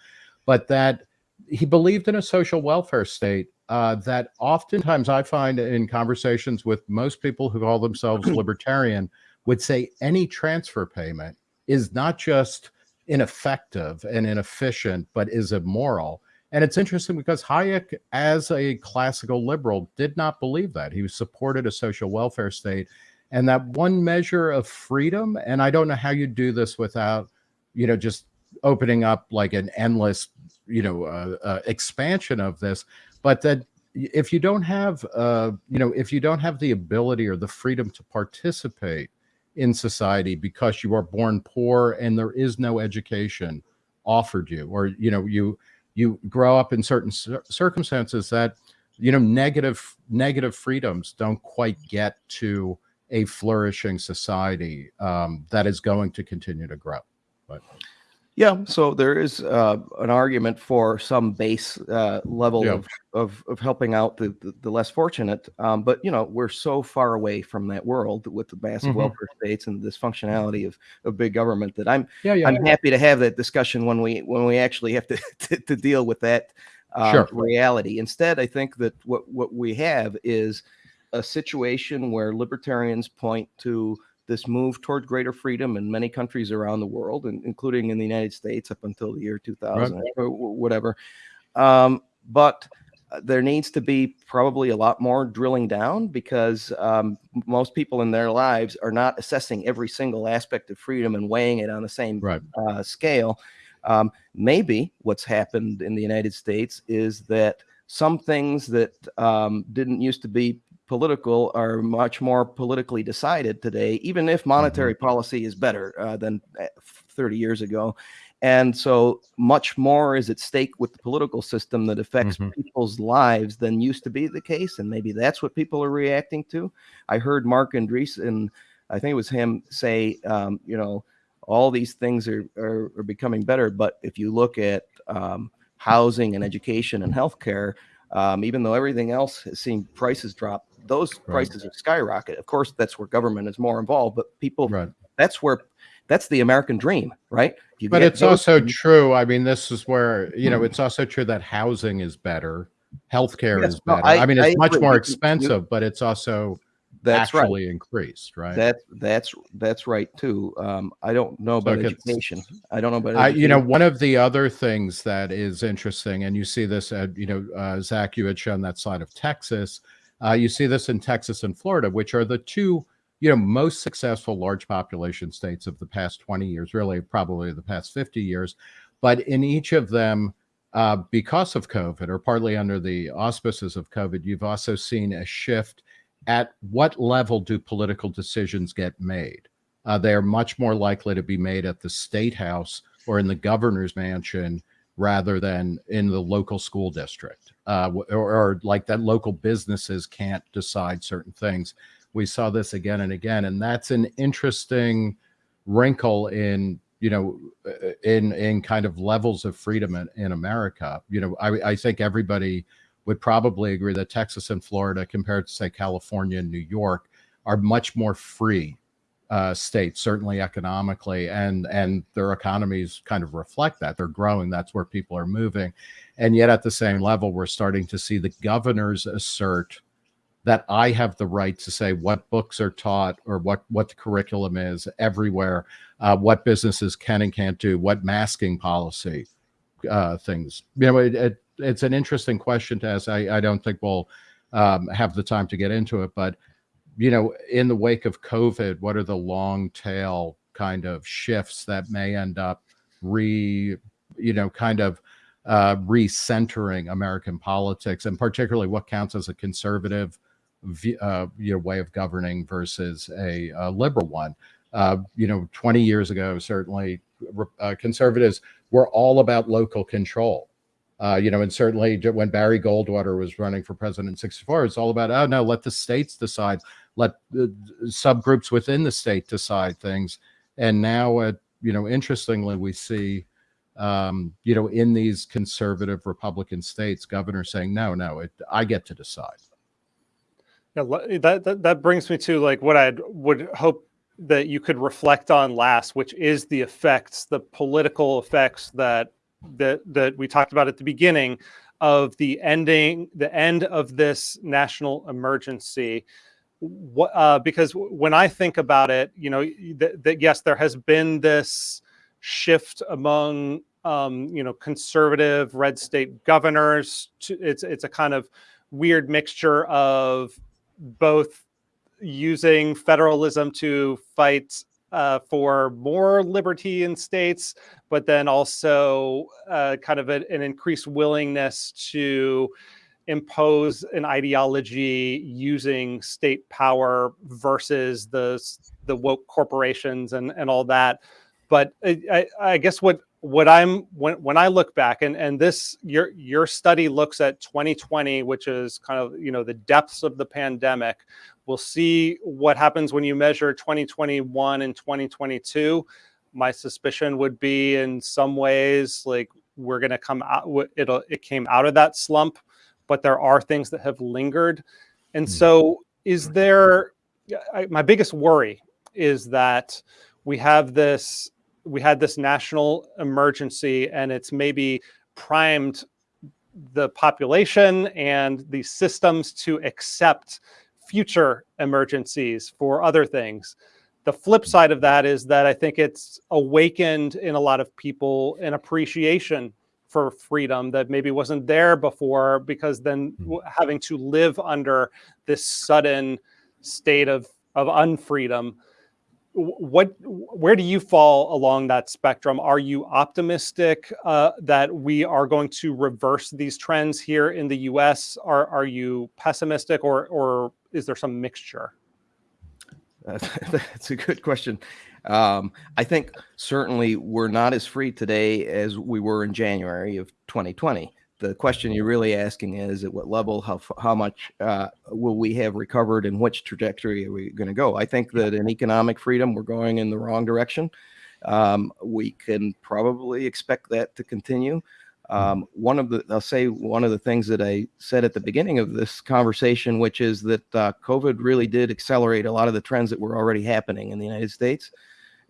but that he believed in a social welfare state uh, that oftentimes I find in conversations with most people who call themselves libertarian would say any transfer payment is not just ineffective and inefficient, but is immoral. And it's interesting because Hayek, as a classical liberal, did not believe that. He supported a social welfare state and that one measure of freedom. And I don't know how you do this without, you know, just opening up like an endless, you know, uh, uh, expansion of this, but that if you don't have, uh, you know, if you don't have the ability or the freedom to participate in society because you are born poor and there is no education offered you, or you know, you you grow up in certain cir circumstances that you know negative negative freedoms don't quite get to a flourishing society um, that is going to continue to grow. But yeah, so there is uh, an argument for some base uh, level Yeah. of, of of helping out the the, the less fortunate, um, but you know we're so far away from that world with the massive Mhm. welfare states and this functionality of, of big government that I'm yeah, yeah, I'm happy to have that discussion when we when we actually have to to, to deal with that um, Sure. reality. Instead, I think that what what we have is a situation where libertarians point to this move toward greater freedom in many countries around the world, and including in the United States up until the year 2000 or whatever. Um, but uh, there needs to be probably a lot more drilling down because um, most people in their lives are not assessing every single aspect of freedom and weighing it on the same right. uh, scale. Um, maybe what's happened in the United States is that some things that um, didn't used to be political are much more politically decided today, even if monetary policy is better uh, than uh, 30 years ago. And so much more is at stake with the political system that affects Mhm. people's lives than used to be the case. And maybe that's what people are reacting to. I heard Marc Andreessen, I think it was him, say, um, you know, all these things are, are, are becoming better. But if you look at um, housing and education and healthcare, um, even though everything else has seen prices drop, those Right. prices have skyrocket. Of course, that's where government is more involved, but people, Right. that's where, that's the American dream, right? You But it's also true. I mean, this is where, you know, Hmm. it's also true that housing is better. Healthcare Yes, is no, better. I- I, mean, I it's much agree. more You- you- expensive, but it's also that's right. increased, right? That that's that's right too. Um, I don't know about gets- education. I don't know about I, you know, one of the other things that is interesting, and you see this, at, you know, uh, Zach, you had shown that side of Texas. Uh, you see this in Texas and Florida, which are the two, you know, most successful large population states of the past 20 years, really, probably the past 50 years. But in each of them, uh, because of COVID, or partly under the auspices of COVID, you've also seen a shift at what level do political decisions get made? Uh, they are much more likely to be made at the state house or in the governor's mansion rather than in the local school district, uh, or, or like that local businesses can't decide certain things. We saw this again and again, and that's an interesting wrinkle in you know uh, in in kind of levels of freedom in, in America. You know, I, I think everybody would probably agree that Texas and Florida, compared to say California and New York, are much more free uh, states, certainly economically, and and their economies kind of reflect that. They're growing. That's where people are moving, and yet at the same level, we're starting to see the governors assert that I have the right to say what books are taught or what what the curriculum is everywhere, uh, what businesses can and can't do, what masking policy uh, things. You know, it, it, it's an interesting question to ask. I, I don't think we'll um, have the time to get into it, but you know, in the wake of COVID, what are the long tail kind of shifts that may end up re, you know, kind of uh, recentering American politics, and particularly what counts as a conservative, uh, you know, way of governing versus a, a liberal one. Uh, you know, 20 years ago, certainly uh, conservatives were all about local control. Uh, you know, and certainly when Barry Goldwater was running for president in 64, it's all about, oh, no, let the states decide, let the subgroups within the state decide things. And now, uh, you know, interestingly, we see, um, you know, in these conservative Republican states, governors saying, no, no, it, I get to decide. Yeah, that, that that brings me to like what I would hope that you could reflect on last, which is the effects, the political effects that that that we talked about at the beginning of the ending, the end of this national emergency, what, uh, because when I think about it, you know, that, that yes, there has been this shift among, um, you know, conservative red state governors. To, it's it's a kind of weird mixture of both using federalism to fight uh, for more liberty in states, but then also uh, kind of a, an increased willingness to impose an ideology using state power versus the the woke corporations and and all that. But I, I, guess what what I'm when when I look back and and this your your study looks at 2020, which is kind of you know the depths of the pandemic. We'll see what happens when you measure 2021 and 2022. My suspicion would be in some ways like we're going to come out. It'll it came out of that slump, but there are things that have lingered. And hmm. so, is there? I, my biggest worry is that we have this we had this national emergency and it's maybe primed the population and the systems to accept future emergencies for other things. The flip side of that is that I think it's awakened in a lot of people an appreciation for freedom that maybe wasn't there before because then having to live under this sudden state of of unfreedom. What where do you fall along that spectrum? Are you optimistic uh, that we are going to reverse these trends here in the us are are you pessimistic or or is there some mixture that's a good question um, i think certainly we're not as free today as we were in january of 2020 the question you're really asking is at what level, how how much uh, will we have recovered, and which trajectory are we going to go? I think that in economic freedom, we're going in the wrong direction. Um, we can probably expect that to continue. Um, one of the, I'll say one of the things that I said at the beginning of this conversation, which is that uh, COVID really did accelerate a lot of the trends that were already happening in the United States.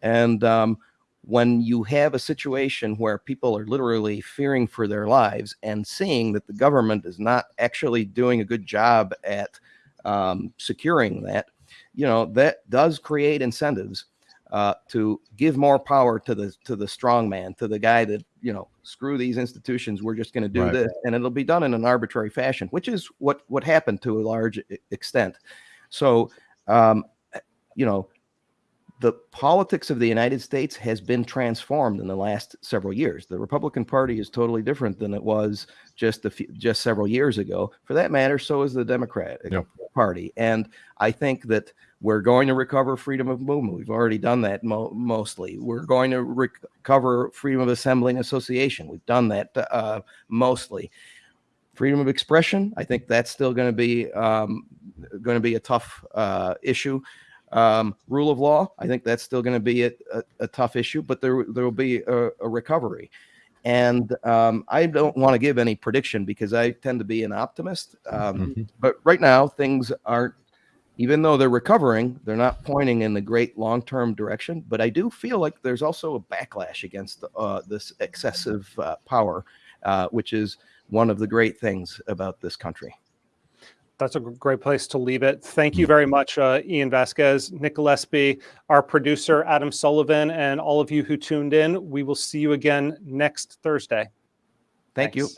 And um, when you have a situation where people are literally fearing for their lives and seeing that the government is not actually doing a good job at um, securing that, you know, that does create incentives uh, to give more power to the to the strong man, to the guy that you know, screw these institutions, we're just going to do Right. this, and it'll be done in an arbitrary fashion, which is what what happened to a large extent. So, um, you know, the politics of the United States has been transformed in the last several years. The Republican Party is totally different than it was just a few, just several years ago. For that matter, so is the Democratic Yep. Party. And I think that we're going to recover freedom of movement. We've already done that mo- mostly. We're going to rec- recover freedom of assembly and association. We've done that uh, mostly. Freedom of expression, I think that's still going to be um, going to be a tough uh, issue. Um, rule of law, I think that's still going to be a, a, a tough issue, but there there will be a, a recovery. And um, I don't want to give any prediction because I tend to be an optimist. Um, Mhm. But right now, things aren't, even though they're recovering, they're not pointing in the great long term direction. But I do feel like there's also a backlash against uh, this excessive uh, power, uh, which is one of the great things about this country. That's a great place to leave it. Thank you very much, uh, Ian Vasquez, Nick Gillespie, our producer, Adam Sullivan, and all of you who tuned in. We will see you again next Thursday. Thank you. Thanks.